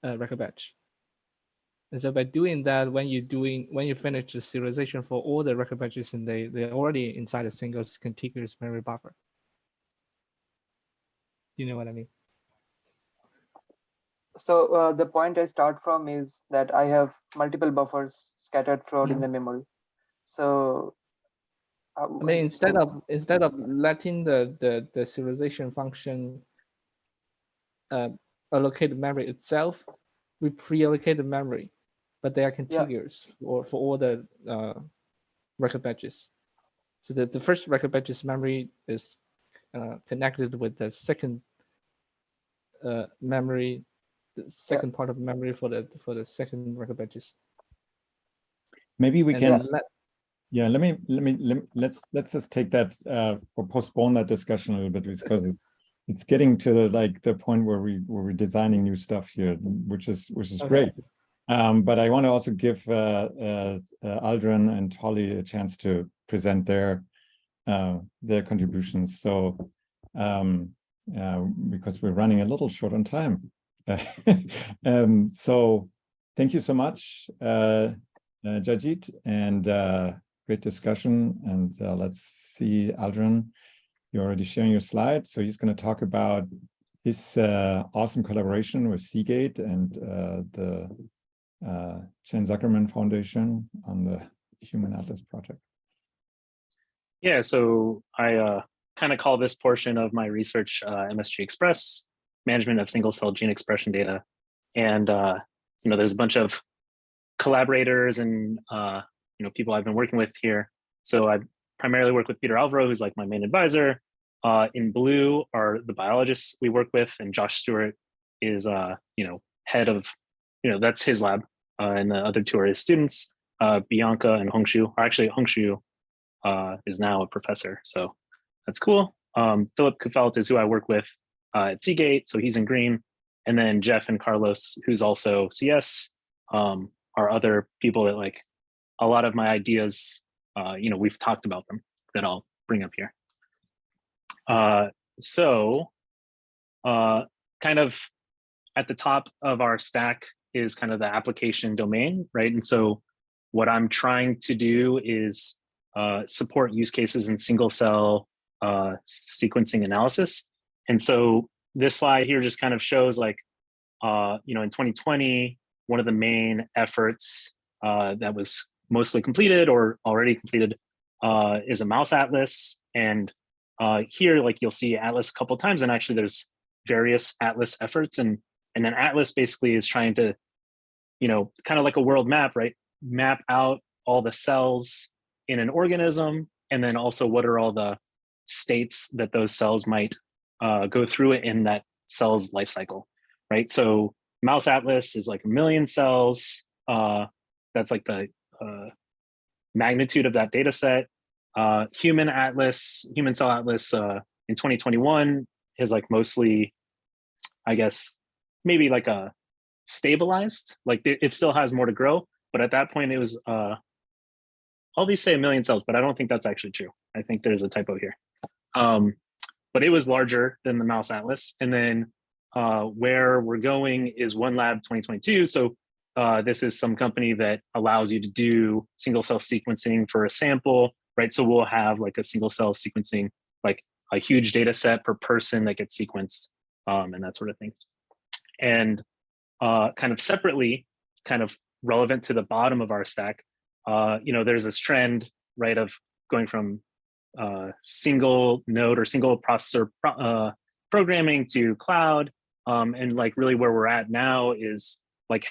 uh, record batch. And so by doing that, when you doing when you finish the serialization for all the record batches, and they they're already inside a single contiguous memory buffer. Do you know what I mean? So uh, the point I start from is that I have multiple buffers scattered throughout in the memory. So uh, I mean, instead of instead of letting the the the serialization function uh, allocate the memory itself, we pre-allocate the memory, but they are contiguous for for all the uh, record batches. So the, the first record batch's memory is uh, connected with the second uh, memory, the second part of memory for the for the second record batches. Maybe we And can, let- yeah, let me, let me, let, let's, let's just take that, uh, or postpone that discussion a little bit because it- it's getting to the, like, the point where we, where we're designing new stuff here, which is, which is Okay. great. Um, but I want to also give, uh, uh, uh, Aldrin and Holly a chance to present their, uh, their contributions. So, um, uh, because we're running a little short on time. Um, so thank you so much, uh, uh, Jayjeet, and uh, great discussion. And uh, let's see, Aldrin, you're already sharing your slide. So he's going to talk about his uh, awesome collaboration with Seagate and uh, the uh, Chan Zuckerberg Foundation on the Human Atlas project. Yeah, so I uh, kind of call this portion of my research uh, MSG Express, management of single cell gene expression data. And, uh, you know, there's a bunch of collaborators and, you know, people I've been working with here. So I primarily work with Peter Alvaro, who's like my main advisor. Uh, in blue are the biologists we work with, and Josh Stuart is, uh, you know, head of, you know, that's his lab. Uh, and the other two are his students, uh, Bianca and Hongshu, or actually Hongshu uh, is now a professor. So that's cool. Um, Philip Kufeldt is who I work with uh, at Seagate, so he's in green. And then Jeff and Carlos, who's also CS, um, are other people that like a lot of my ideas, you know, we've talked about them that I'll bring up here. Uh, so uh, kind of at the top of our stack is kind of the application domain, right? And so what I'm trying to do is uh, support use cases in single cell uh, sequencing analysis. And so this slide here just kind of shows like, uh, you know, in 2020, one of the main efforts uh, that was mostly completed or already completed uh, is a mouse atlas. And uh, here, like you'll see atlas a couple times, and actually there's various atlas efforts. And, and then atlas basically is trying to, you know, kind of like a world map, right? Map out all the cells in an organism, and then also what are all the states that those cells might uh, go through it in that cell's life cycle, right? So mouse atlas is like a million cells. Uh, that's like the uh, magnitude of that data set. Uh, human atlas, human cell atlas uh, in 2021 is like mostly, I guess, maybe like a stabilized, like it, still has more to grow. But at that point it was, uh, I'll be say a million cells, but I don't think that's actually true. I think there's a typo here. Um, but it was larger than the mouse atlas. And then uh, where we're going is one lab 2022. So uh, this is some company that allows you to do single cell sequencing for a sample, right? So we'll have like a single cell sequencing, like a huge data set per person that gets sequenced um, and that sort of thing. And uh, kind of separately, kind of relevant to the bottom of our stack, uh, you know, there's this trend, right, of going from uh, single node or single processor pro uh, programming to cloud. Um, and like really where we're at now is like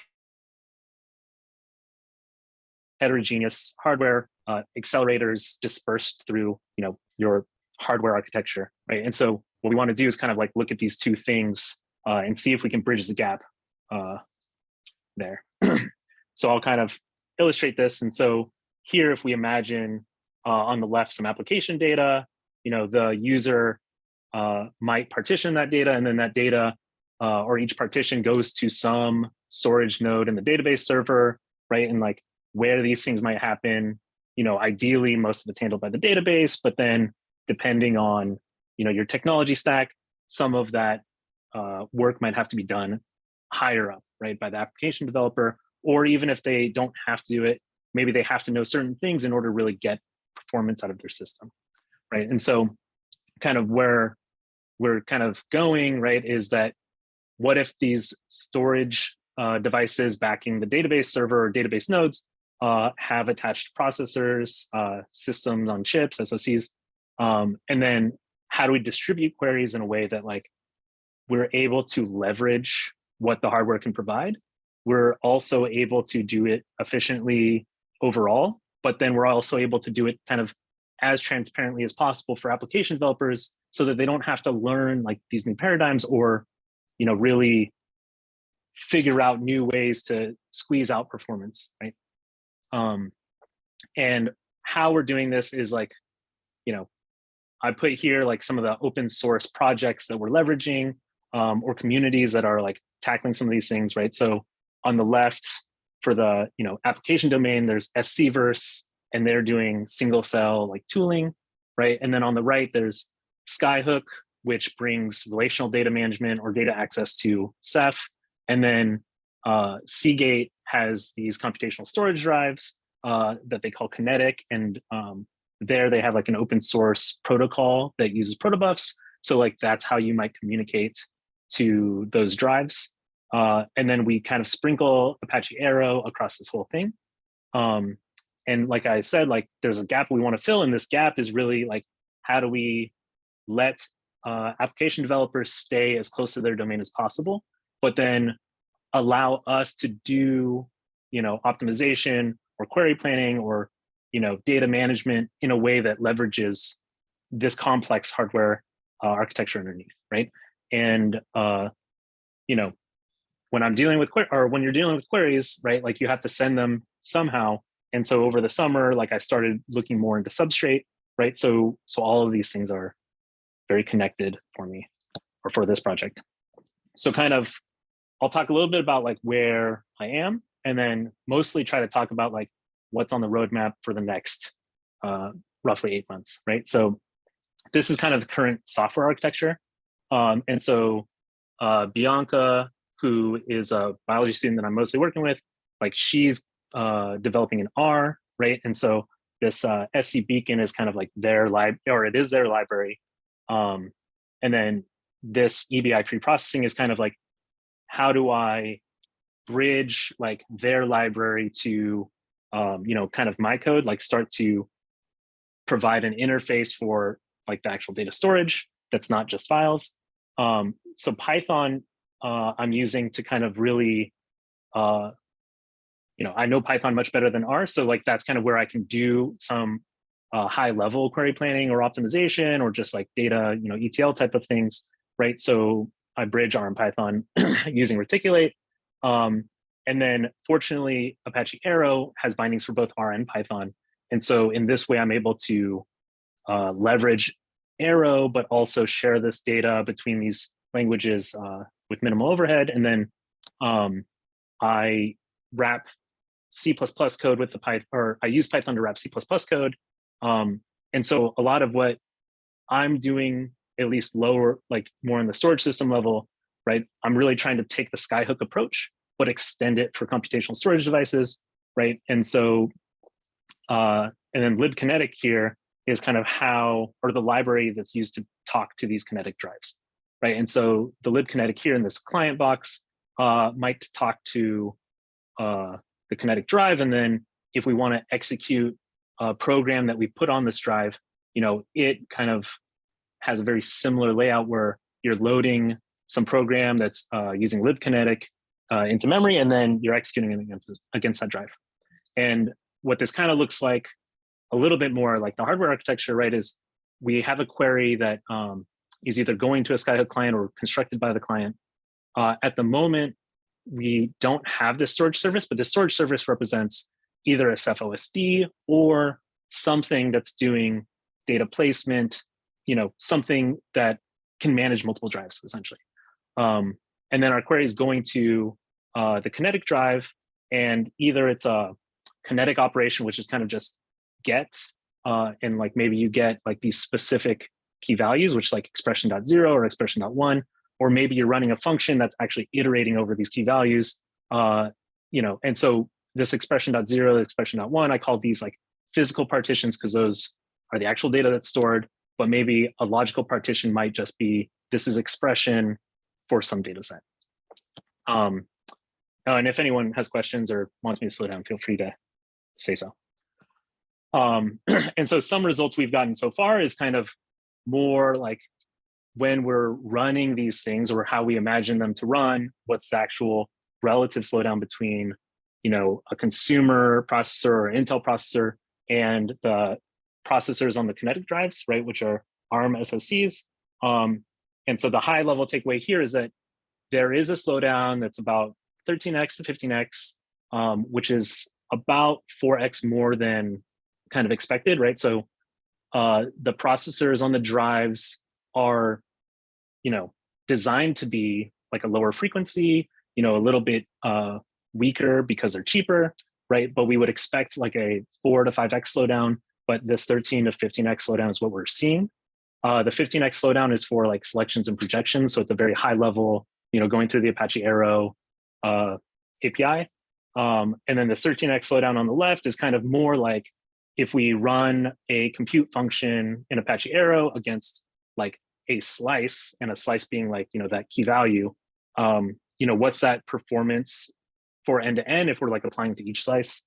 heterogeneous hardware uh, accelerators dispersed through, you know, your hardware architecture, right? And so what we want to do is kind of like look at these two things uh, and see if we can bridge the gap uh, there. so I'll kind of illustrate this. And so here, if we imagine uh, on the left some application data, you know, the user uh, might partition that data and then that data uh, or each partition goes to some storage node in the database server, right? And like where these things might happen, you know, ideally most of it's handled by the database, but then depending on, you know, your technology stack, some of that uh, work might have to be done higher up, right, by the application developer, or even if they don't have to do it, maybe they have to know certain things in order to really get performance out of their system, right? And so kind of where we're kind of going, right, is that what if these storage uh, devices backing the database server or database nodes uh, have attached processors, uh, systems on chips, SOCs, um, and then how do we distribute queries in a way that like we're able to leverage what the hardware can provide. We're also able to do it efficiently overall, but then we're also able to do it kind of as transparently as possible for application developers so that they don't have to learn like these new paradigms or, you know, really figure out new ways to squeeze out performance, right? Um, and how we're doing this is like, you know, I put here like some of the open source projects that we're leveraging um, or communities that are like tackling some of these things, right? So on the left for the you know application domain, there's SCVerse, and they're doing single cell like tooling, right? And then on the right, there's Skyhook, which brings relational data management or data access to Ceph. And then uh, Seagate has these computational storage drives uh, that they call Kinetic. And um, there they have like an open source protocol that uses protobufs. So like that's how you might communicate to those drives. Uh, and then we kind of sprinkle Apache Arrow across this whole thing. Um, and like I said, like there's a gap we want to fill, and this gap is really like, how do we let uh, application developers stay as close to their domain as possible, but then allow us to do, you know, optimization or query planning or, you know, data management in a way that leverages this complex hardware uh, architecture underneath, right? And, uh, you know, when I'm dealing with, or when you're dealing with queries, right, like you have to send them somehow. And so over the summer, like I started looking more into Substrait, right? So, so all of these things are very connected for me or for this project. So kind of, I'll talk a little bit about like where I am and then mostly try to talk about like what's on the roadmap for the next uh, roughly eight months, right? So this is kind of the current software architecture. Um, and so uh, Bianca, who is a biology student that I'm mostly working with, like she's uh, developing an R, right? And so this uh, SC Beacon is kind of like their lib, or it is their library. Um, and then this EBI pre-processing is kind of like, how do I bridge like their library to, um, you know, kind of my code, like start to provide an interface for like the actual data storage that's not just files. Um, so Python uh, I'm using to kind of really uh, you know, I know Python much better than R. So like, that's kind of where I can do some uh, high level query planning or optimization or just like data, you know, ETL type of things, right? So I bridge R and Python using Reticulate. Um, and then fortunately, Apache Arrow has bindings for both R and Python. And so in this way, I'm able to uh, leverage Arrow, but also share this data between these languages uh, with minimal overhead. And then um, I wrap C++ code with the Python, or I use Python to wrap C++ code. Um, and so a lot of what I'm doing, at least lower, like more in the storage system level, right? I'm really trying to take the skyhook approach, but extend it for computational storage devices, right? And so, uh, and then libkinetic here is kind of how, or the library that's used to talk to these kinetic drives, right? And so the libkinetic here in this client box uh, might talk to uh, the kinetic drive. And then if we want to execute a program that we put on this drive, you know, it kind of has a very similar layout where you're loading some program that's uh, using libkinetic uh, into memory, and then you're executing against, against that drive. And what this kind of looks like a little bit more like the hardware architecture, right, is we have a query that um, is either going to a Skyhook client or constructed by the client. Uh, at the moment, we don't have this storage service, but the storage service represents either a Ceph OSD or something that's doing data placement, you know, something that can manage multiple drives essentially. Um, and then our query is going to uh, the kinetic drive and either it's a kinetic operation, which is kind of just get, uh, and like maybe you get like these specific key values, which like expression dot zero or expression dot one, or maybe you're running a function that's actually iterating over these key values, uh, you know, and so this expression dot zero, expression dot one, I call these like physical partitions because those are the actual data that's stored, but maybe a logical partition might just be, this is expression for some data set. Um, oh, and if anyone has questions or wants me to slow down, feel free to say so. Um, and so some results we've gotten so far is kind of more like when we're running these things or how we imagine them to run, what's the actual relative slowdown between, you know, a consumer processor or Intel processor and the processors on the kinetic drives, right, which are ARM SoCs. Um, and so the high level takeaway here is that there is a slowdown that's about 13x to 15x, um, which is about 4x more than kind of expected, right? So uh, the processors on the drives are, you know, designed to be like a lower frequency, you know, a little bit uh, weaker because they're cheaper, right? But we would expect like a four to five X slowdown, but this 13 to 15X slowdown is what we're seeing. Uh, the 15X slowdown is for like selections and projections. So it's a very high level, you know, going through the Apache Arrow uh, API. Um, and then the 13X slowdown on the left is kind of more like if we run a compute function in Apache Arrow against like a slice and a slice being like, you know, that key value, um, you know, what's that performance for end to end if we're like applying to each slice?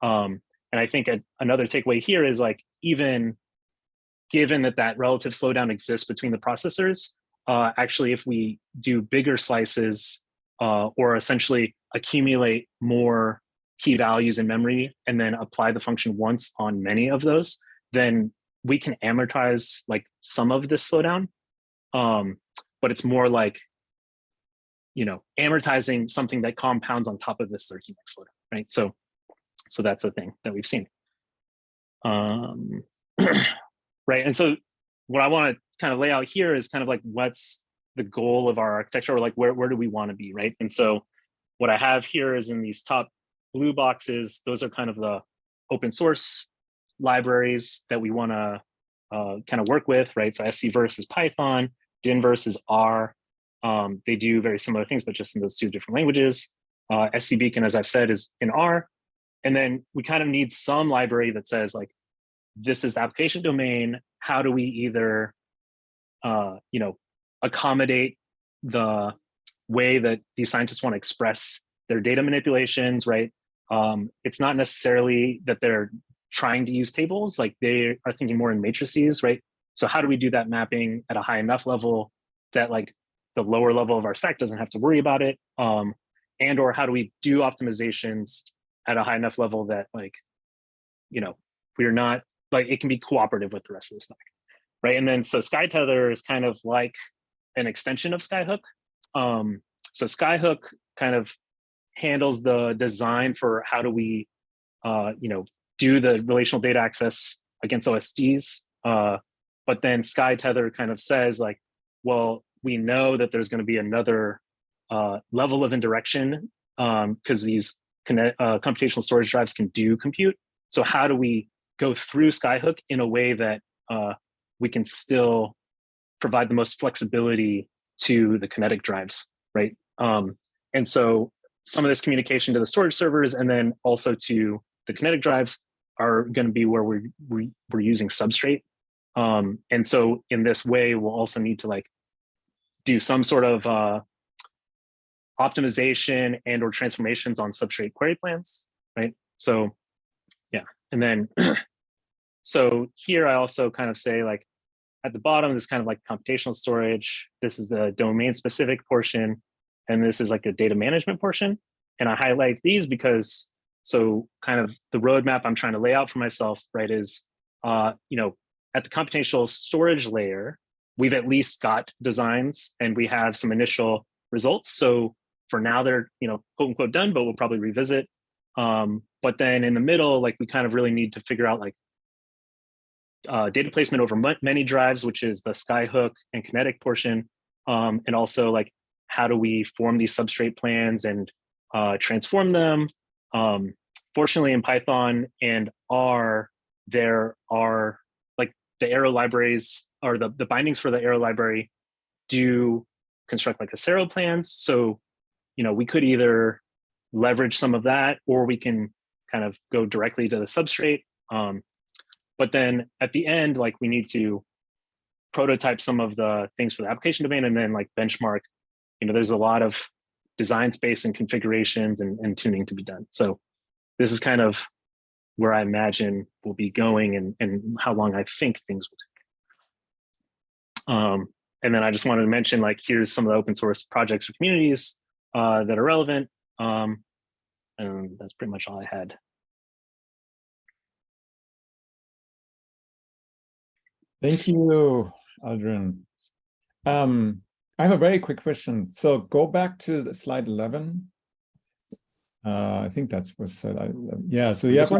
Um, and I think a, another takeaway here is like, even given that that relative slowdown exists between the processors, uh, actually, if we do bigger slices uh, or essentially accumulate more key values in memory and then apply the function once on many of those, then we can amortize like some of this slowdown. Um, but it's more like, you know, amortizing something that compounds on top of this 13x slowdown, right? So, so that's a thing that we've seen. Um, right, and so what I want to kind of lay out here is kind of like what's the goal of our architecture or like where, where do we want to be, right? And so what I have here is in these top blue boxes, those are kind of the open source libraries that we want to uh, kind of work with, right? So scverse is Python, dinverse is R. Um, they do very similar things, but just in those two different languages. Uh, scbeacon, as I've said, is in R. And then we kind of need some library that says like, this is the application domain. How do we either, uh, you know, accommodate the way that these scientists want to express their data manipulations, right? Um, it's not necessarily that they're trying to use tables, like they are thinking more in matrices, right? So how do we do that mapping at a high enough level that like the lower level of our stack doesn't have to worry about it? Um, and or how do we do optimizations at a high enough level that like, you know, we're not like it can be cooperative with the rest of the stack, right? And then so SkyTether is kind of like an extension of Skyhook. Um, so Skyhook kind of handles the design for how do we, uh, you know, do the relational data access against OSDs. Uh, but then SkyTether kind of says like, well, we know that there's going to be another uh, level of indirection because these connect, uh, computational storage drives can do compute. So how do we go through Skyhook in a way that uh, we can still provide the most flexibility to the kinetic drives, right? Um, and so some of this communication to the storage servers and then also to the kinetic drives are going to be where we're, we, we're using Substrait. Um, and so in this way, we'll also need to like do some sort of uh, optimization and or transformations on Substrait query plans, right? So yeah, and then so here I also kind of say like at the bottom this kind of like computational storage. This is the domain specific portion, and this is like a data management portion. And I highlight these because so kind of the roadmap I'm trying to lay out for myself, right, is uh, you know, at the computational storage layer, we've at least got designs and we have some initial results. So for now they're, you know, quote unquote done, but we'll probably revisit. Um, but then in the middle, like we kind of really need to figure out like uh, data placement over many drives, which is the skyhook and kinetic portion. Um, and also like, how do we form these Substrait plans and uh, transform them? Um, fortunately in Python and R, there are like the arrow libraries or the, the bindings for the arrow library do construct like the Acero plans. So, you know, we could either leverage some of that or we can kind of go directly to the Substrait. Um, but then at the end, like we need to prototype some of the things for the application domain and then like benchmark, you know, there's a lot of design space and configurations and, and tuning to be done. So this is kind of where I imagine we'll be going and, and how long I think things will take. Um, and then I just wanted to mention like, here's some of the open source projects or communities uh, that are relevant. Um, and that's pretty much all I had. Thank you, Aldrin. Um, I have a very quick question. So go back to the slide 11. Uh, I think that's what said. I, yeah, so have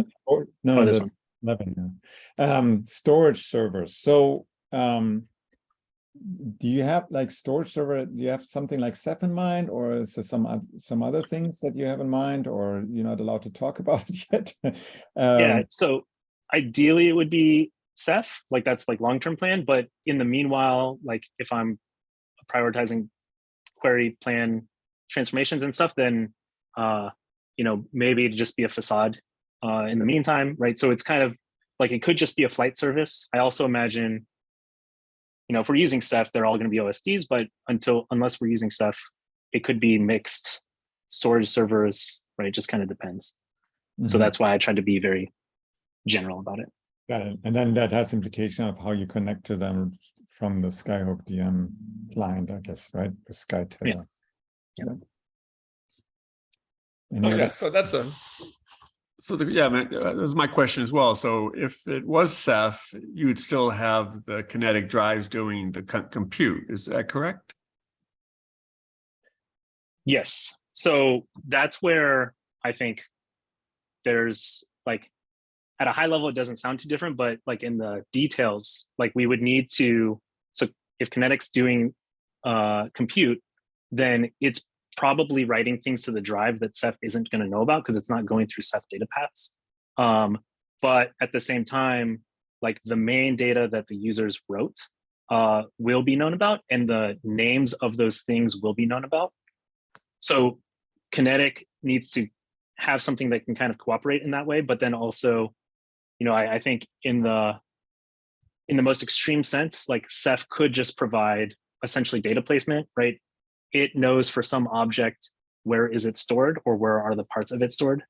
no, Oh, this the one. 11. Yeah. Um, storage servers. So um, do you have like storage server? Do you have something like Ceph in mind, or is there some oth- some other things that you have in mind, or you're not allowed to talk about it yet? yeah, Um, so ideally it would be Ceph, like that's like long-term plan. But in the meanwhile, like if I'm prioritizing query plan transformations and stuff, then uh, you know, maybe it'd just be a facade uh, in the meantime, right? So it's kind of like it could just be a flight service. I also imagine, you know, if we're using Ceph, they're all going to be OSDs, but until unless we're using Ceph, it could be mixed storage servers, right? It just kind of depends. So mhm. that's why I tried to be very general about it. Got it. And then that has implication of how you connect to them from the Skyhook DM client, I guess, right? The Sky Tether. Yeah. Any Okay, so that's a, so the, yeah, uh, that was my question as well. So if it was Ceph, you would still have the kinetic drives doing the co- compute, is that correct? Yes. So that's where I think there's like at a high level, it doesn't sound too different, but like in the details, like we would need to, so if Kinetic's doing uh, compute, then it's probably writing things to the drive that Ceph isn't going to know about because it's not going through Ceph data paths. Um, but at the same time, like the main data that the users wrote uh, will be known about and the names of those things will be known about. So Kinetic needs to have something that can kind of cooperate in that way, but then also, you know, I, I think in the in the most extreme sense, like Ceph could just provide essentially data placement, right? It knows for some object where is it stored or where are the parts of it stored.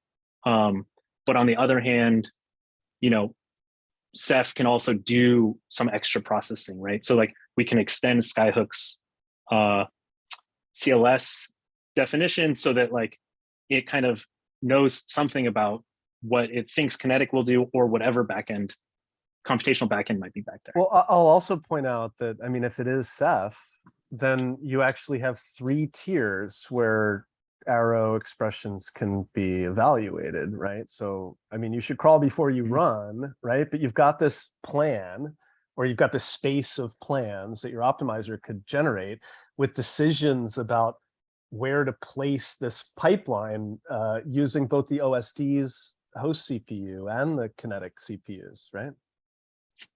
Um, but on the other hand, you know, Ceph can also do some extra processing, right? So like we can extend Skyhook's uh, CLS definition so that like it kind of knows something about what it thinks kinetic will do or whatever backend computational backend might be back there. Well, I'll also point out that, I mean, if it is Ceph, then you actually have three tiers where arrow expressions can be evaluated, right? So, I mean, you should crawl before you Mhm. run, right? But you've got this plan or you've got this space of plans that your optimizer could generate with decisions about where to place this pipeline uh, using both the OSD's host CPU and the kinetic CPUs, right?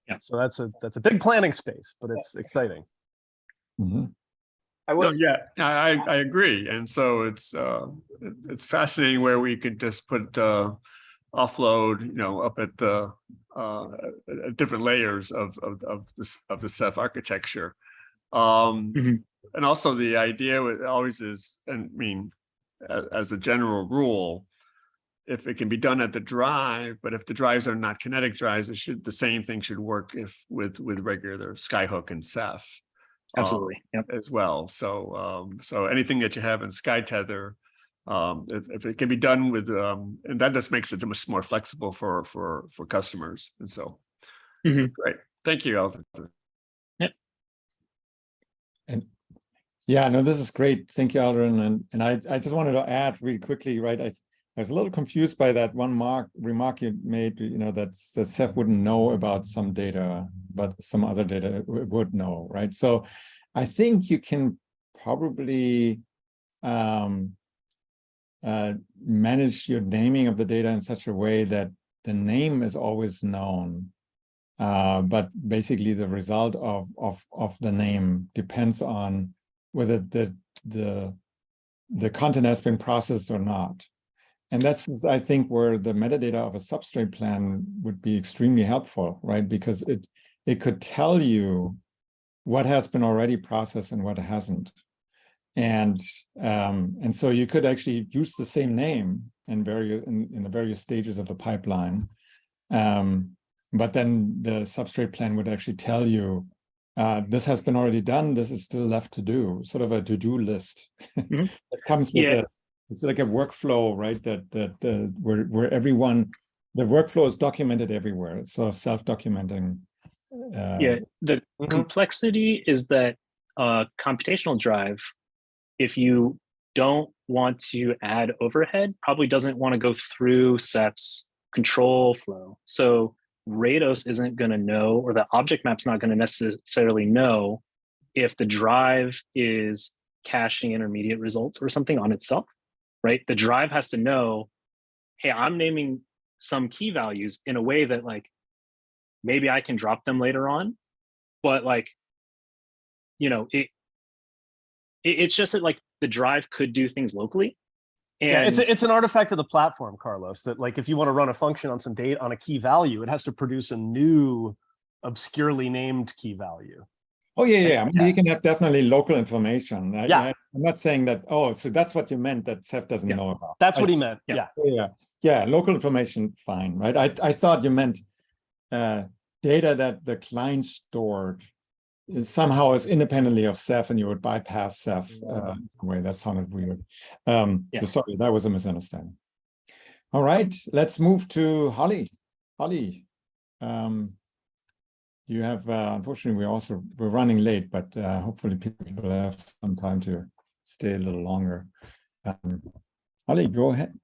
Yeah. So that's a that's a big planning space, but it's exciting. Mhm. I No, yeah, I, I I agree. And so it's, uh, it's fascinating where we could just put, uh, offload, you know, up at the, uh, at- at different layers of, of, of this, of the Ceph architecture. Um, Mhm. and also the idea with always is, and I mean, as a general rule, if it can be done at the drive, but if the drives are not kinetic drives, it should, the same thing should work if with, with regular Skyhook and Ceph. Um, Absolutely. Yep. as well. So, um, so anything that you have in SkyTether, um, if, if it can be done with, um, and that just makes it much more flexible for, for, for customers. And so, Mhm. great. Thank you, Alvin. Yeah, no, this is great. Thank you, Aldrin. And, and I, I just wanted to add really quickly, right? I, I was a little confused by that one mark remark you made, you know, that, that Ceph wouldn't know about some data, but some other data would know, right? So I think you can probably um, uh, manage your naming of the data in such a way that the name is always known. Uh, but basically the result of, of, of the name depends on whether the, the, the content has been processed or not. And that's, I think, where the metadata of a Substrait plan would be extremely helpful, right? Because it, it could tell you what has been already processed and what hasn't. And, um, and so you could actually use the same name in various, in, in the various stages of the pipeline. Um, but then the Substrait plan would actually tell you uh, this has been already done. This is still left to do, sort of a to-do list. Mhm. It comes with Yeah. a, it's like a workflow, right? That that the where where everyone, the workflow is documented everywhere. It's sort of self-documenting. Uh, Yeah, the Mhm. complexity is that uh, computational drive, if you don't want to add overhead, probably doesn't want to go through Ceph's control flow. So Rados isn't going to know, or the object map's not going to necessarily know if the drive is caching intermediate results or something on itself, right? The drive has to know, hey, I'm naming some key values in a way that like maybe I can drop them later on, but like, you know, it, it it's just that like the drive could do things locally. And Yeah, it's a- it's an artifact of the platform, Carlos. That like if you want to run a function on some date on a key value, it has to produce a new obscurely named key value. Oh, yeah, yeah. I mean, you can have definitely local information. I- Yeah. I- I'm not saying that, oh, so that's what you meant that Ceph doesn't Yeah. know about. That's I what he meant. yeah. Yeah. Yeah, yeah, local information, fine, right? I, I thought you meant uh, data that the client stored is somehow is independently of Ceph and you would bypass Ceph. Uh, way that sounded weird. Um, Yeah. sorry, that was a misunderstanding. All right, let's move to Holly. Holly, um, you have, uh, unfortunately, we also, we're running late, but uh, hopefully people have some time to stay a little longer. Um, Holly, go ahead.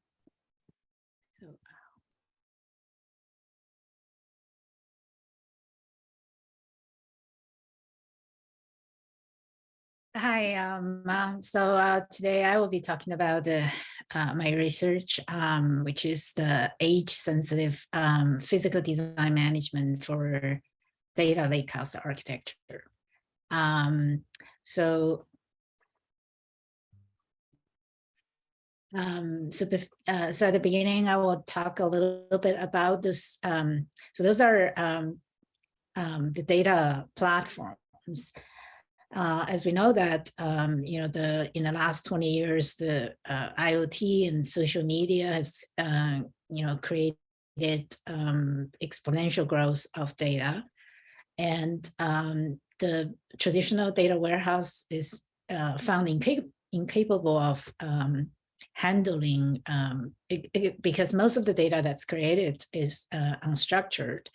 Hi, um, um, so uh, today I will be talking about uh, uh, my research, um, which is the age-sensitive um, physical design management for data lakehouse architecture. Um, so, um, so, uh, so at the beginning, I will talk a little bit about this. Um, so those are um, um, the data platforms. Uh, as we know that, um, you know, the in the last 20 years, the uh, IoT and social media has, uh, you know, created exponential growth of data. And um, the traditional data warehouse is uh, found incap incapable of um, handling um, it- it- because most of the data that's created is uh, unstructured.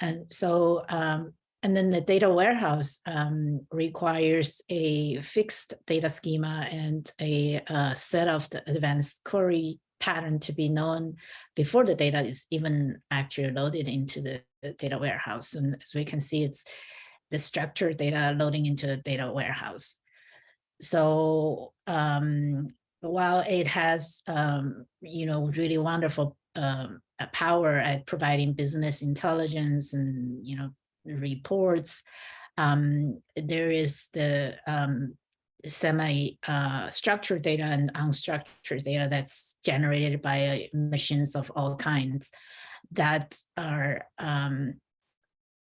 And so, um, and then the data warehouse um, requires a fixed data schema and a uh, set of the advanced query pattern to be known before the data is even actually loaded into the data warehouse. And as we can see, it's the structured data loading into the data warehouse. So um, while it has, um, you know, really wonderful um, uh, power at providing business intelligence and, you know, reports, um, there is the um, semi uh, data and unstructured data that's generated by machines of all kinds that are um,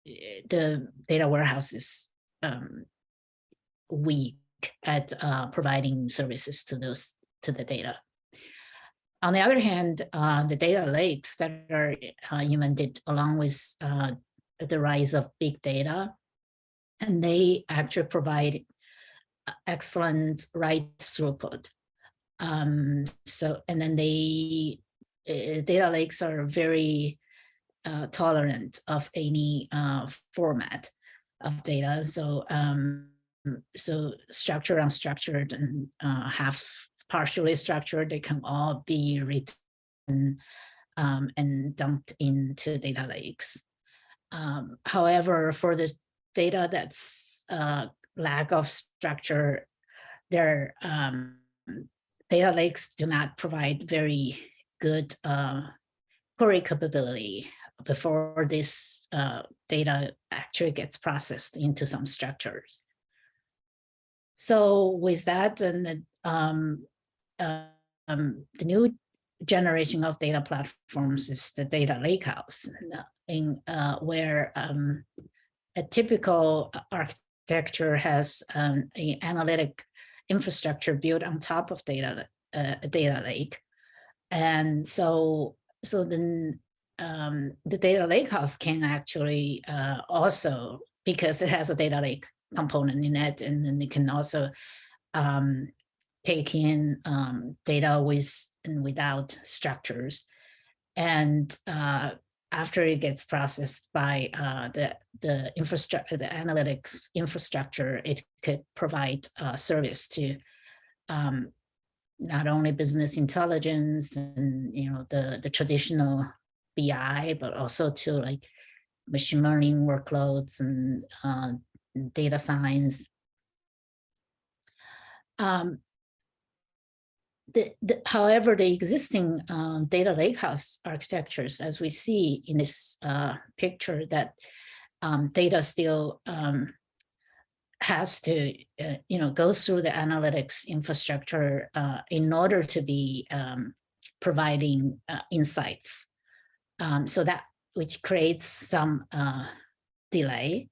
eh, the data warehouse is um, weak at uh, providing services to those to the data. On the other hand, uh, the data lakes that are uh, invented along with uh, the rise of big data, and they actually provide excellent write throughput. Um, so, and then they uh, data lakes are very uh, tolerant of any uh, format of data. So, um, so structured, unstructured, and uh, half partially structured, they can all be written um, and dumped into data lakes. Um, however, for the data that's uh, lack of structure, their um, data lakes do not provide very good uh, query capability before this uh, data actually gets processed into some structures. So with that and the, um, uh, um, the new generation of data platforms is the data lakehouse in uh, where um, a typical architecture has um, an analytic infrastructure built on top of data uh, data lake and so, so then um, the data lakehouse can actually uh, also, because it has a data lake component in it, and then it can also um, take in um, data with and without structures. And uh, after it gets processed by uh, the the infrastructure, the analytics infrastructure, it could provide uh, service to um, not only business intelligence and you know the the traditional BI, but also to like machine learning workloads and uh, data science. Um, the, the, however, the existing um, data lakehouse architectures, as we see in this uh, picture, that um, data still um, has to, uh, you know, go through the analytics infrastructure uh, in order to be um, providing uh, insights. Um, so that which creates some uh, delay.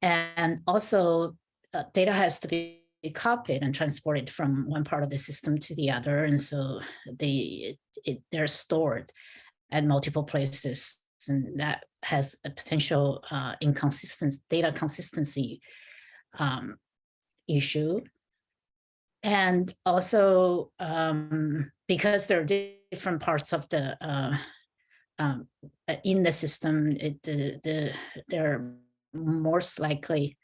And also uh, data has to be copied and transported from one part of the system to the other. And so they, it, it, they're stored at multiple places and that has a potential uh, inconsistency, data consistency um, issue. And also um, because there are different parts of the uh, um, uh, in the system, it, the, the they're most likely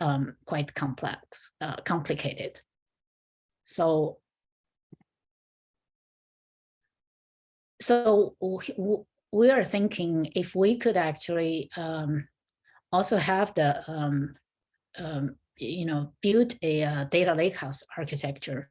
um, quite complex, uh, complicated. So, so we are thinking if we could actually um, also have the um, um, you know, build a uh, data lakehouse architecture,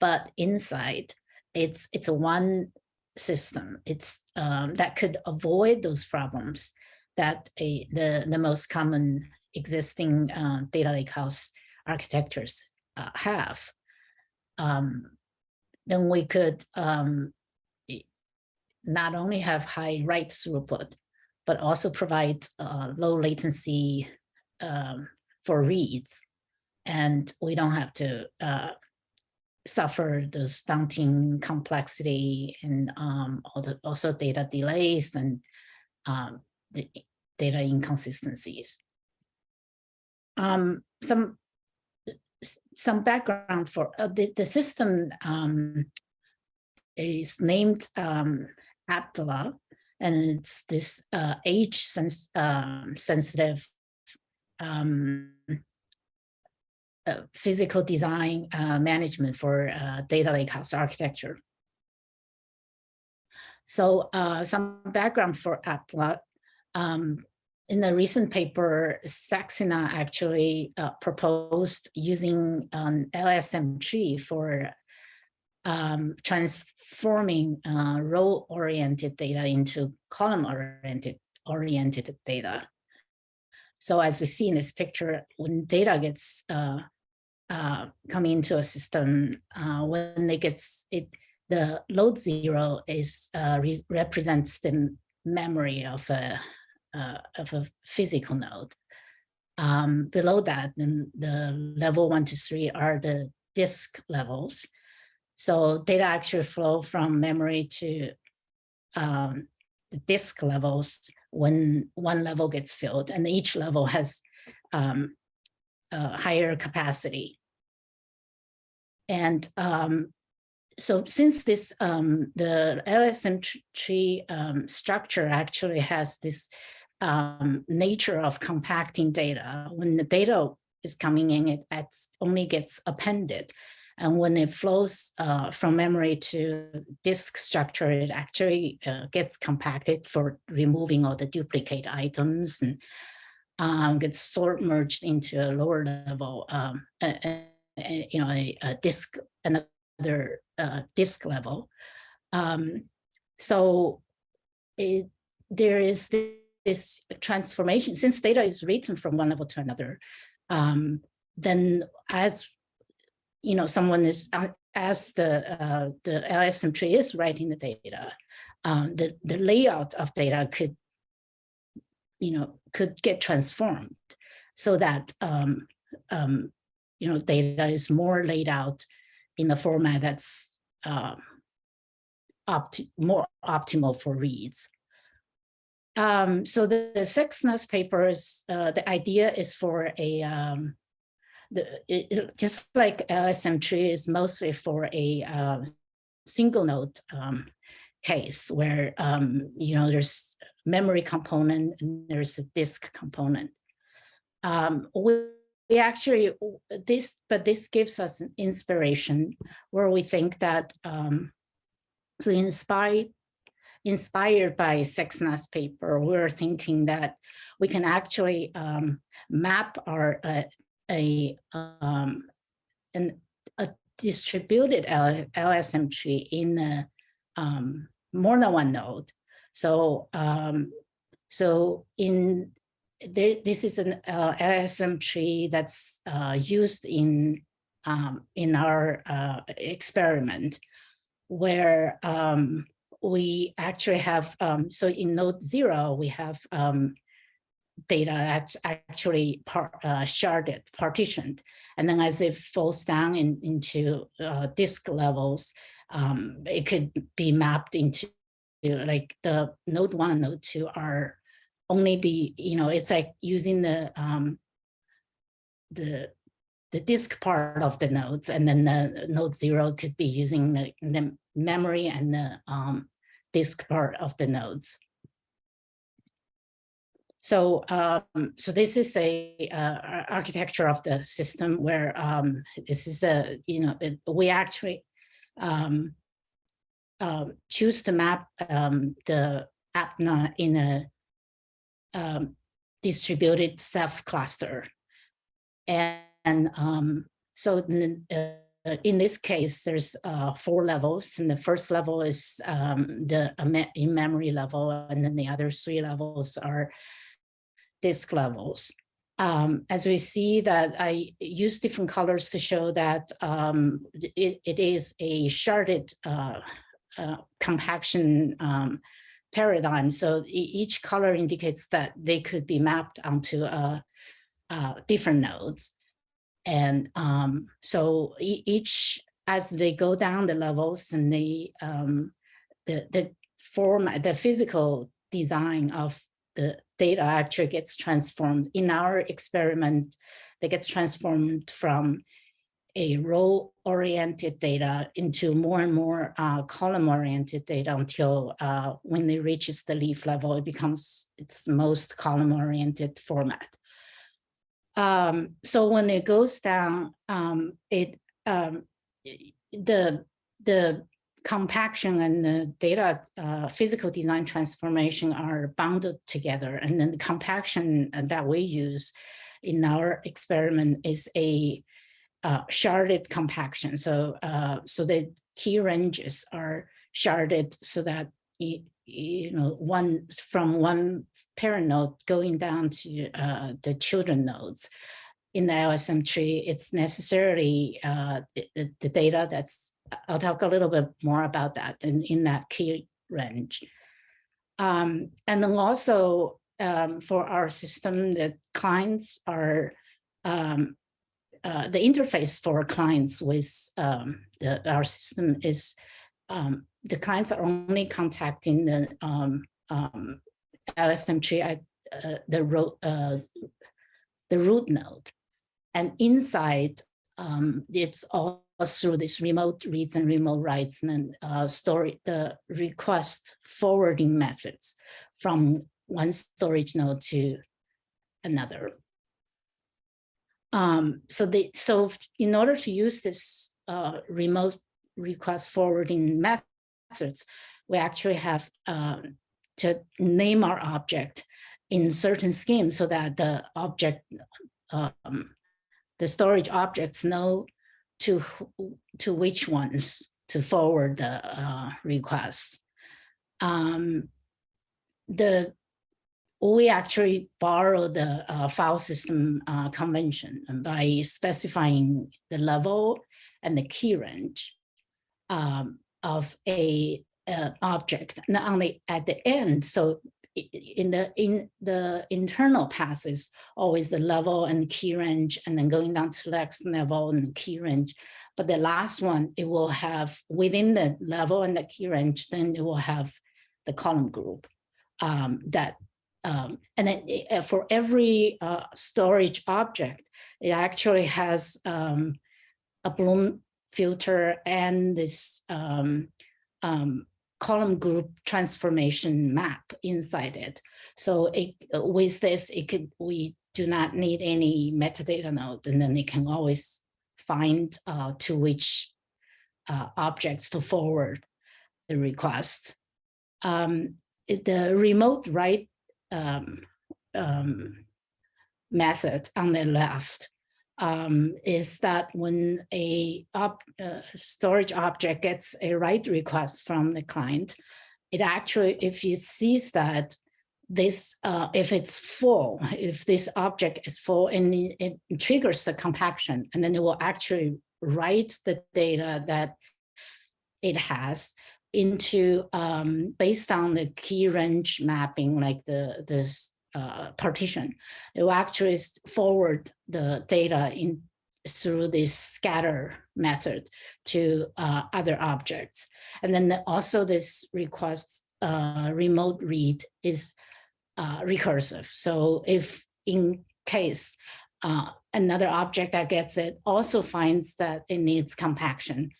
but inside it's it's a one system. It's um, that could avoid those problems that a the the most common existing uh, data lakehouse architectures uh, have. Um, then we could um, not only have high write throughput, but also provide uh, low latency um, for reads. And we don't have to uh, suffer the stunting complexity and um, also data delays and um, the data inconsistencies. Um, some some background for uh, the, the system um, is named um, and it's this uh, age sens um, sensitive um, uh, physical design uh, management for uh, data lakehouse architecture. So uh, some background for Aptala. Um, in the recent paper, Saxena actually uh, proposed using an LSM tree for um, transforming uh, row-oriented data into column-oriented oriented data. So as we see in this picture, when data gets uh, uh, coming into a system, uh, when it gets it, the load zero is uh, re represents the memory of a uh, of a physical node. Um, below that, then the level one to three are the disk levels. So data actually flow from memory to um, the disk levels when one level gets filled and each level has um, a higher capacity. And um, so since this, um, the LSM tree um, structure actually has this um, nature of compacting data, when the data is coming in, it only gets appended. And when it flows uh, from memory to disk structure, it actually uh, gets compacted for removing all the duplicate items and um, gets sort merged into a lower level, um, a, a, you know, a, a disk, another uh, disk level. Um, so it, there is this, transformation, since data is written from one level to another, um, then as you know, someone is uh, as the uh, the LSM tree is writing the data, um, the the layout of data could, you know, could get transformed so that um, um, you know data is more laid out in a format that's uh, opt more optimal for reads. Um, so the, the papers, uh, the idea is for a um, the it, it, just like LSM tree is mostly for a uh, single node um, case where um, you know there's memory component and there's a disk component. Um, we, we actually this but this gives us an inspiration where we think that so inspired inspired by Sexness paper, we're thinking that we can actually um, map our uh, a um, an, a distributed LSM tree in a, um, more than one node. So um, so in there, this is an uh, LSM tree that's uh, used in um, in our uh, experiment, where um, we actually have um, so in node zero we have um, data that's actually par, uh, sharded, partitioned. And then as it falls down in, into uh, disk levels, um, it could be mapped into like the node one, node two are only be, you know, it's like using the um, the the disk part of the nodes, and then the node zero could be using the, the memory and the um, disk part of the nodes. So, um, so this is a uh, architecture of the system where um, this is a, you know, it, we actually um, uh, choose to map um, the APNA in a um, distributed Ceph cluster. And, and so uh, in this case, there's uh, four levels, and the first level is the in-memory level, and then the other three levels are disk levels. Um, as we see that I use different colors to show that um, it, it is a sharded uh, uh, compaction um, paradigm. So each color indicates that they could be mapped onto uh, uh different nodes. And um, so each, as they go down the levels and the, um, the, the format, the physical design of the data actually gets transformed. In our experiment, that gets transformed from a row-oriented data into more and more uh, column-oriented data until uh, when it reaches the leaf level, it becomes its most column-oriented format. Um, so when it goes down, um, it um, the the compaction and the data uh, physical design transformation are bounded together. And then the compaction that we use in our experiment is a uh, sharded compaction. So, uh, so the key ranges are sharded so that you know one from one parent node going down to uh, the children nodes. In the LSM tree, it's necessarily uh, the, the data that's I'll talk a little bit more about that in, in that key range. Um, and then also um, for our system, the clients are, um, uh, the interface for clients with um, the, our system is, um, the clients are only contacting the um, LSM tree at uh, the, root, uh, the root node. And inside, it's all through this remote reads and remote writes and then uh, story the request forwarding methods from one storage node to another. Um, so they so in order to use this uh, remote request forwarding methods, we actually have um, to name our object in certain schemes so that the object, um, the storage objects know to to which ones to forward the uh, request. Um, the we actually borrow the uh, file system uh, convention by specifying the level and the key range um, of a, a object, not only at the end. So in the in the internal path is always the level and key range and then going down to the next level and key range but the last one it will have within the level and the key range then it will have the column group um, that um, and then it, for every uh, storage object it actually has um, a Bloom filter and this um, um, column group transformation map inside it. So it, with this, it could we do not need any metadata node, and then it can always find uh, to which uh, objects to forward the request. Um, the remote write um, um, method on the left um, is that when a op, uh, storage object gets a write request from the client, it actually, if you sees that this, uh, if it's full, if this object is full and it, it triggers the compaction, and then it will actually write the data that it has into um, based on the key range mapping, like the this uh, partition, it will actually forward the data in through this scatter method to uh, other objects. And then the, also this request uh, remote read is uh, recursive. So if in case uh, another object that gets it also finds that it needs compaction,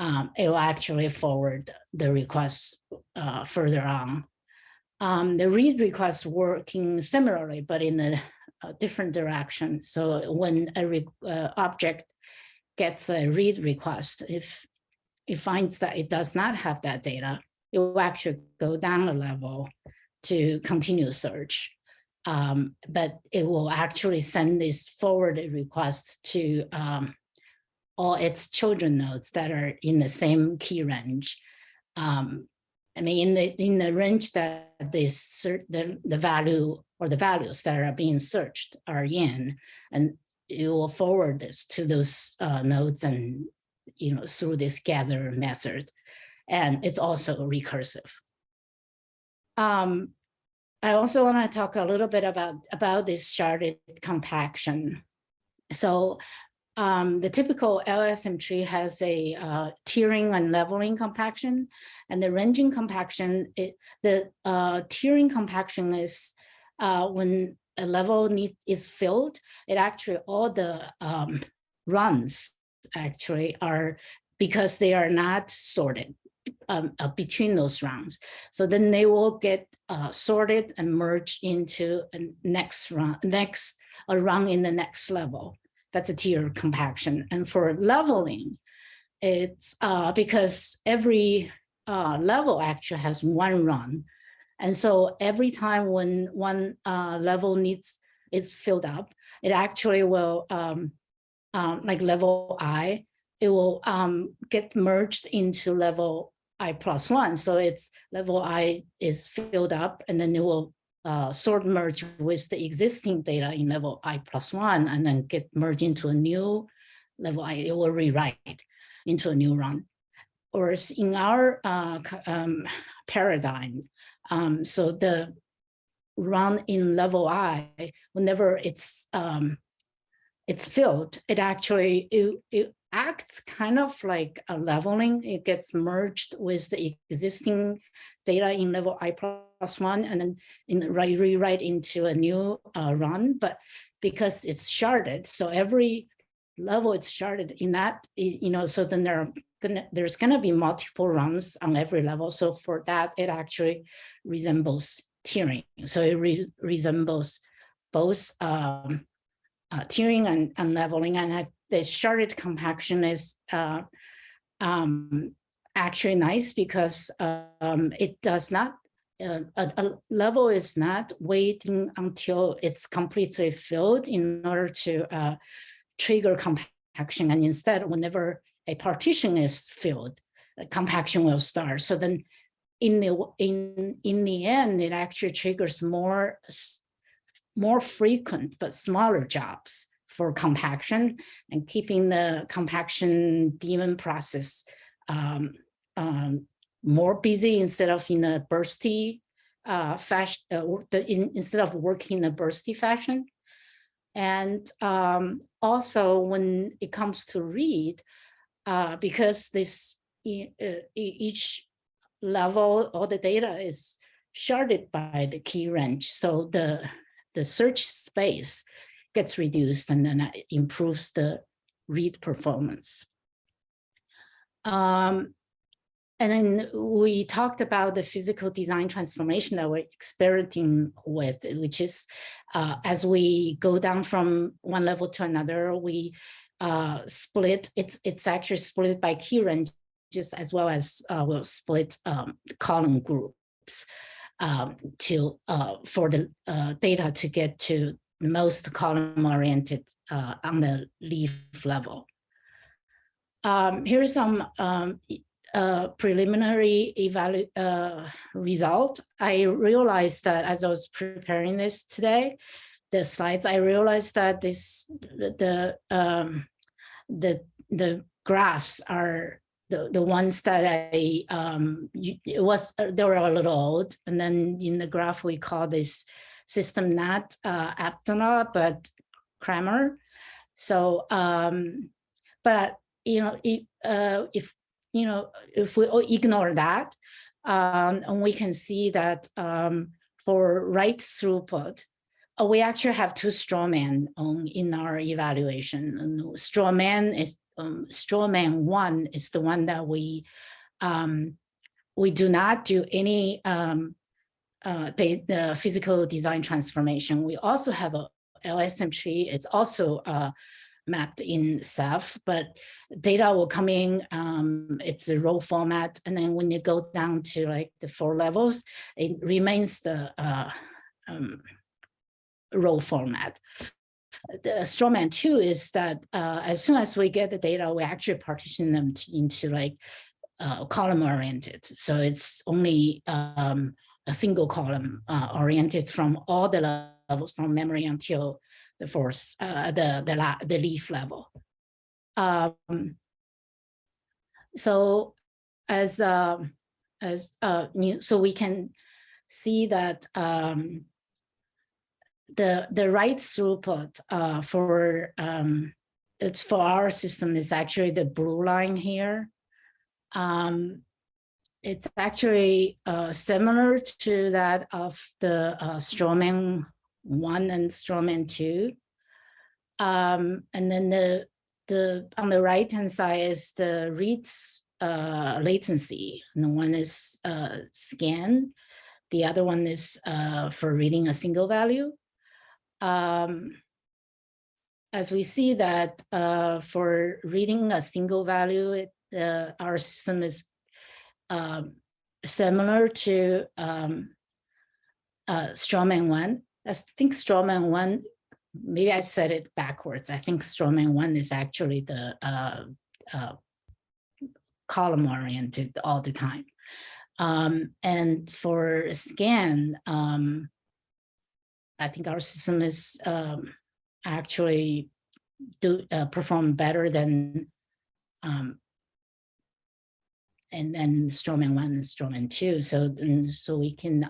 um, it will actually forward the request uh, further on um, the read request working similarly, but in a, a different direction. So when a uh, object gets a read request, if it finds that it does not have that data, it will actually go down a level to continue search. Um, but it will actually send this forwarded request to um, all its children nodes that are in the same key range. Um, I mean, in the in the range that this the the value or the values that are being searched are in, and you will forward this to those uh, nodes and you know through this gather method, and it's also recursive. Um, I also want to talk a little bit about about this sharded compaction. So um, the typical LSM tree has a uh, tiering and leveling compaction, and the ranging compaction, it, the uh, tiering compaction is uh, when a level need, is filled, it actually all the um, runs actually are because they are not sorted um, uh, between those rounds. So then they will get uh, sorted and merged into a next run, next a run in the next level. That's a tier compaction. And for leveling, it's uh, because every uh, level actually has one run. And so every time when one uh, level needs is filled up, it actually will, um, um, like level I, it will um, get merged into level I plus one. So it's level I is filled up and then it will uh, sort merge with the existing data in level I plus one and then get merged into a new level I, it will rewrite into a new run. Or in our uh, um, paradigm, um, so the run in level I, whenever it's um, it's filled, it actually it, it acts kind of like a leveling. It gets merged with the existing data in level I plus one and then in the right rewrite into a new uh, run. But because it's sharded, so every level it's sharded in that, you know, so then there are gonna, there's gonna be multiple runs on every level. So for that, it actually resembles tiering. So it re resembles both um, uh, tiering and, and leveling. And I, the sharded compaction is uh, um, actually nice because um, it does not, uh, a, a, level is not waiting until it's completely filled in order to uh, trigger compaction. And instead, whenever a partition is filled, compaction will start. So then in the in in the end, it actually triggers more more frequent but smaller jobs for compaction and keeping the compaction daemon process um, um, more busy instead of in a bursty uh, fashion, uh, in, instead of working in a bursty fashion. And um, also when it comes to read, uh, because this uh, each level, all the data is sharded by the key range. So the, the search space gets reduced and then it improves the read performance. Um, and then we talked about the physical design transformation that we're experimenting with, which is uh, as we go down from one level to another, we uh, split, it's, it's actually split by key ranges as well as uh, we'll split um, column groups um, to uh, for the uh, data to get to most column oriented uh, on the leaf level. Um, here's some um, uh, preliminary evalu uh, result. I realized that as I was preparing this today, the slides, I realized that this the um, the the graphs are the the ones that I um it was they were a little old, and then in the graph we call this system not uh, but Kramer. So, um, but you know, if, uh, if you know, if we ignore that, um, and we can see that um, for write throughput, uh, we actually have two straw man on in our evaluation. And straw man is um, straw man one is the one that we um, we do not do any um, uh, the, the physical design transformation. We also have a LSM tree. It's also uh, mapped in Ceph, but data will come in, um, it's a row format. And then when you go down to like the four levels, it remains the uh, um, row format. The strawman two is that uh, as soon as we get the data, we actually partition them into like uh, column oriented. So it's only um, a single column uh, oriented from all the levels from memory until fourth, uh, the, the, the leaf level. Um, so as, uh, as uh, so we can see that um, the, the write throughput uh, for, um, it's for our system is actually the blue line here. Um, it's actually uh, similar to that of the uh, 1 and Strawman 2. Um, and then the the on the right hand side is the read uh, latency. And one is uh, scan, the other one is uh, for reading a single value. Um, as we see that uh, for reading a single value, it, uh, our system is um, similar to um, uh, Strawman one. I think Strawman one, maybe I said it backwards. I think Strawman one is actually the uh, uh, column oriented all the time. Um, and for scan, um, I think our system is um, actually do uh, perform better than um, and then Strawman one and Strawman two. So so we can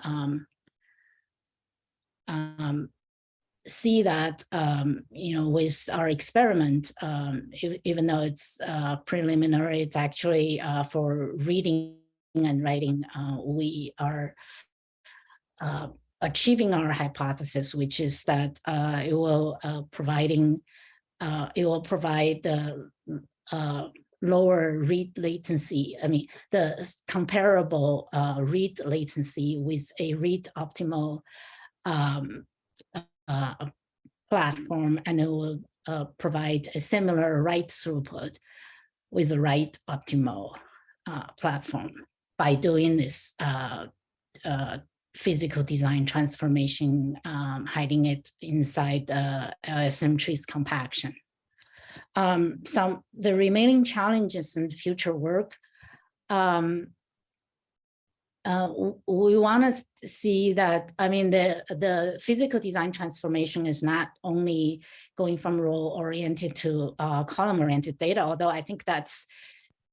um, see that um, you know with our experiment, um, even though it's uh, preliminary, it's actually uh, for reading and writing. Uh, we are uh, achieving our hypothesis, which is that uh, it will uh, providing it will provide the lower read latency. I mean, the comparable read latency with a read optimal um, uh, platform, and it will uh, provide a similar write throughput with a write optimal uh, platform by doing this uh, uh, physical design transformation, um, hiding it inside the LSM trees compaction. Um, some the remaining challenges in future work. Um, uh, we want to see that, I mean, the, the physical design transformation is not only going from row oriented to uh, column oriented data, although I think that's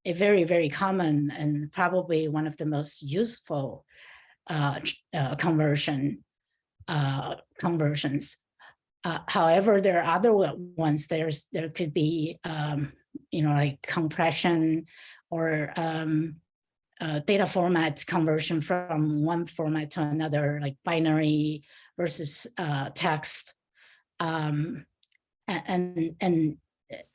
a very, very common and probably one of the most useful uh, uh, conversion uh, conversions. Uh, however, there are other one- ones. There's there could be um, you know like compression or um, uh, data format conversion from one format to another, like binary versus uh, text, um, and and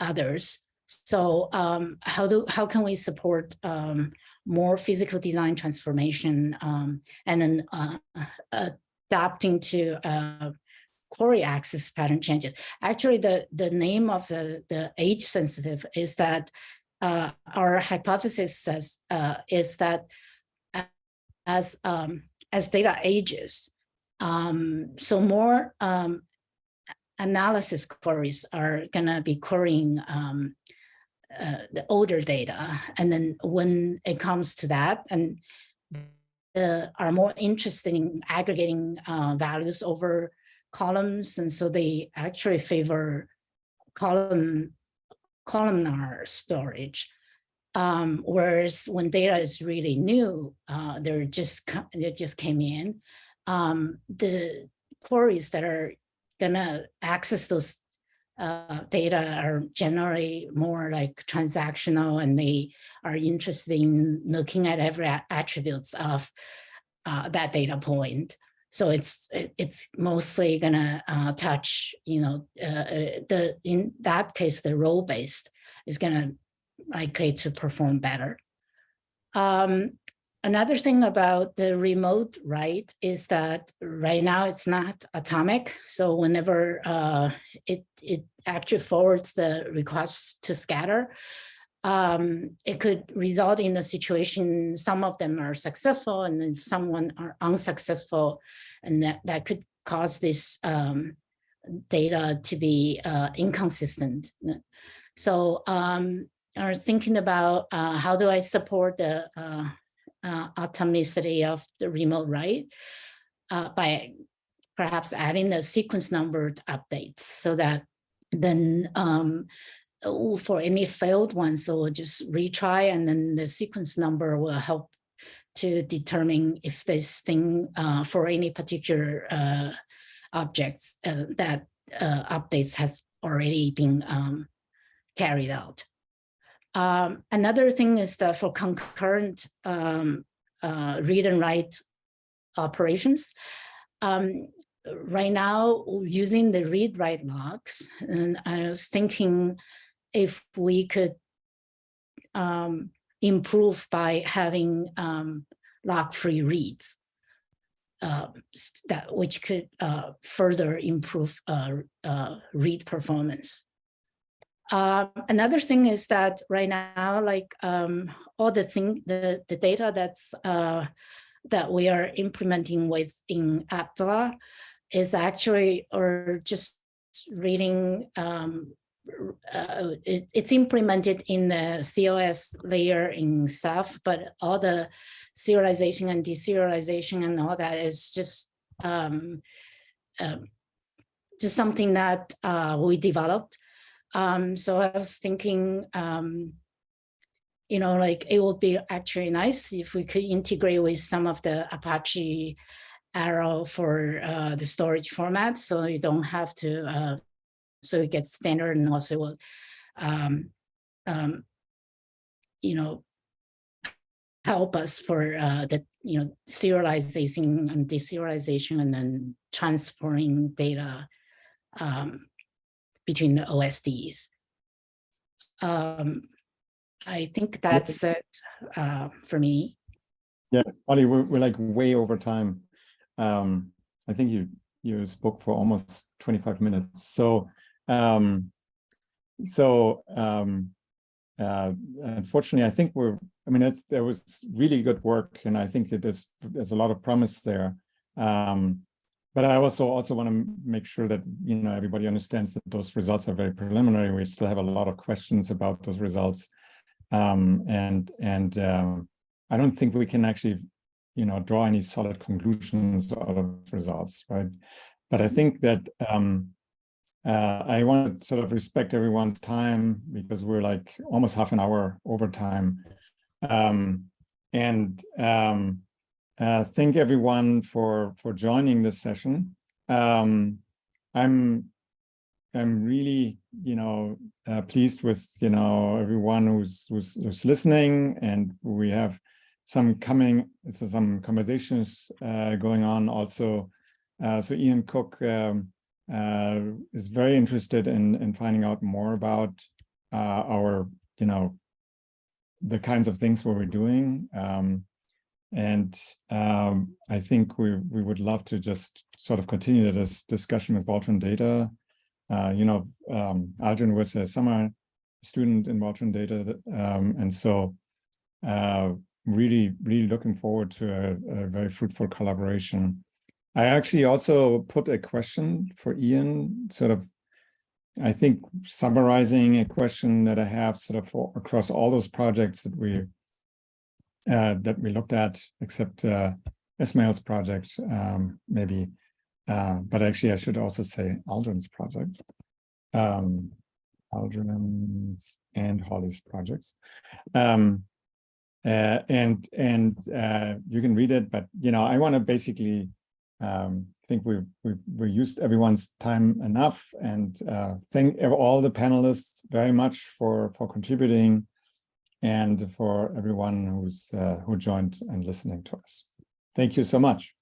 others. So um, how do how can we support um, more physical design transformation um, and then uh, adapting to uh, query access pattern changes? Actually, the the name of the the age sensitive is that uh, our hypothesis says uh, is that as um, as data ages, um, so more um, analysis queries are gonna be querying um, uh, the older data, and then when it comes to that, and are more interested in aggregating uh, values over columns, and so they actually favor column columnar storage. Um, whereas when data is really new, uh, they're just they just came in. Um, the queries that are gonna access those uh, data are generally more like transactional, and they are interested in looking at every attributes of uh, that data point. So it's it's mostly gonna uh, touch, you know, uh, uh, the in that case the role based is gonna likely to perform better. Um, another thing about the remote write is that right now it's not atomic. So whenever uh, it it actually forwards the request to scatter, um, it could result in a situation, some of them are successful and then someone are unsuccessful. And that, that could cause this um, data to be uh, inconsistent. So um, are thinking about uh, how do I support the uh, uh, atomicity of the remote write uh, by perhaps adding the sequence numbered updates so that then um, for any failed ones, so just retry and then the sequence number will help to determine if this thing uh, for any particular uh, objects uh, that uh, updates has already been um, carried out. Um, another thing is that for concurrent um, uh, read and write operations, um, right now using the read write logs, and I was thinking if we could um, improve by having um, lock-free reads uh, that which could uh, further improve uh, uh, read performance. Uh, another thing is that right now, like um, all the thing, the the data that's uh, that we are implementing with in Aptla is actually or just reading um, uh, it, it's implemented in the COS layer in Ceph, but all the serialization and deserialization and all that is just um, um, just something that uh, we developed. Um, so I was thinking, um, you know, like it would be actually nice if we could integrate with some of the Apache Arrow for uh, the storage format, so you don't have to. Uh, so it gets standard and also will, um, um, you know, help us for uh, the you know serialization and deserialization and then transporting data um, between the OSDs. Um, I think that's it uh, for me. Yeah, Ollie, we're, we're like way over time. Um, I think you you spoke for almost 25 minutes. So um, so um, uh, unfortunately, I think we're, I mean, it's, there was really good work and I think that there's, there's a lot of promise there. Um, but I also also want to make sure that, you know, everybody understands that those results are very preliminary. We still have a lot of questions about those results. Um, and and um, I don't think we can actually, you know, draw any solid conclusions out of results, right? But I think that um, uh, I want to sort of respect everyone's time because we're like almost half an hour over time. Um, and um, uh, thank everyone for for joining this session. Um, I'm I'm really you know uh, pleased with you know everyone who's, who's who's listening, and we have some coming so some conversations uh, going on also. Uh, so Ian Cook. Um, uh, is very interested in in finding out more about uh, our, you know, the kinds of things we're doing. Um, and um, I think we we would love to just sort of continue this discussion with Voltron Data. Uh, you know, um, Aldrin was a summer student in Voltron Data, that, um, and so uh, really, really looking forward to a, a very fruitful collaboration. I actually also put a question for Ian, sort of, I think summarizing a question that I have sort of for, across all those projects that we uh, that we looked at, except uh, Ismail's project, um, maybe. Uh, but actually, I should also say Aldrin's project, um, Aldrin's and Holly's projects. Um, uh, and and uh, you can read it, but you know, I want to basically um, I think we've, we've, we used everyone's time enough and uh, thank all the panelists very much for, for contributing and for everyone who's uh, who joined and listening to us. Thank you so much.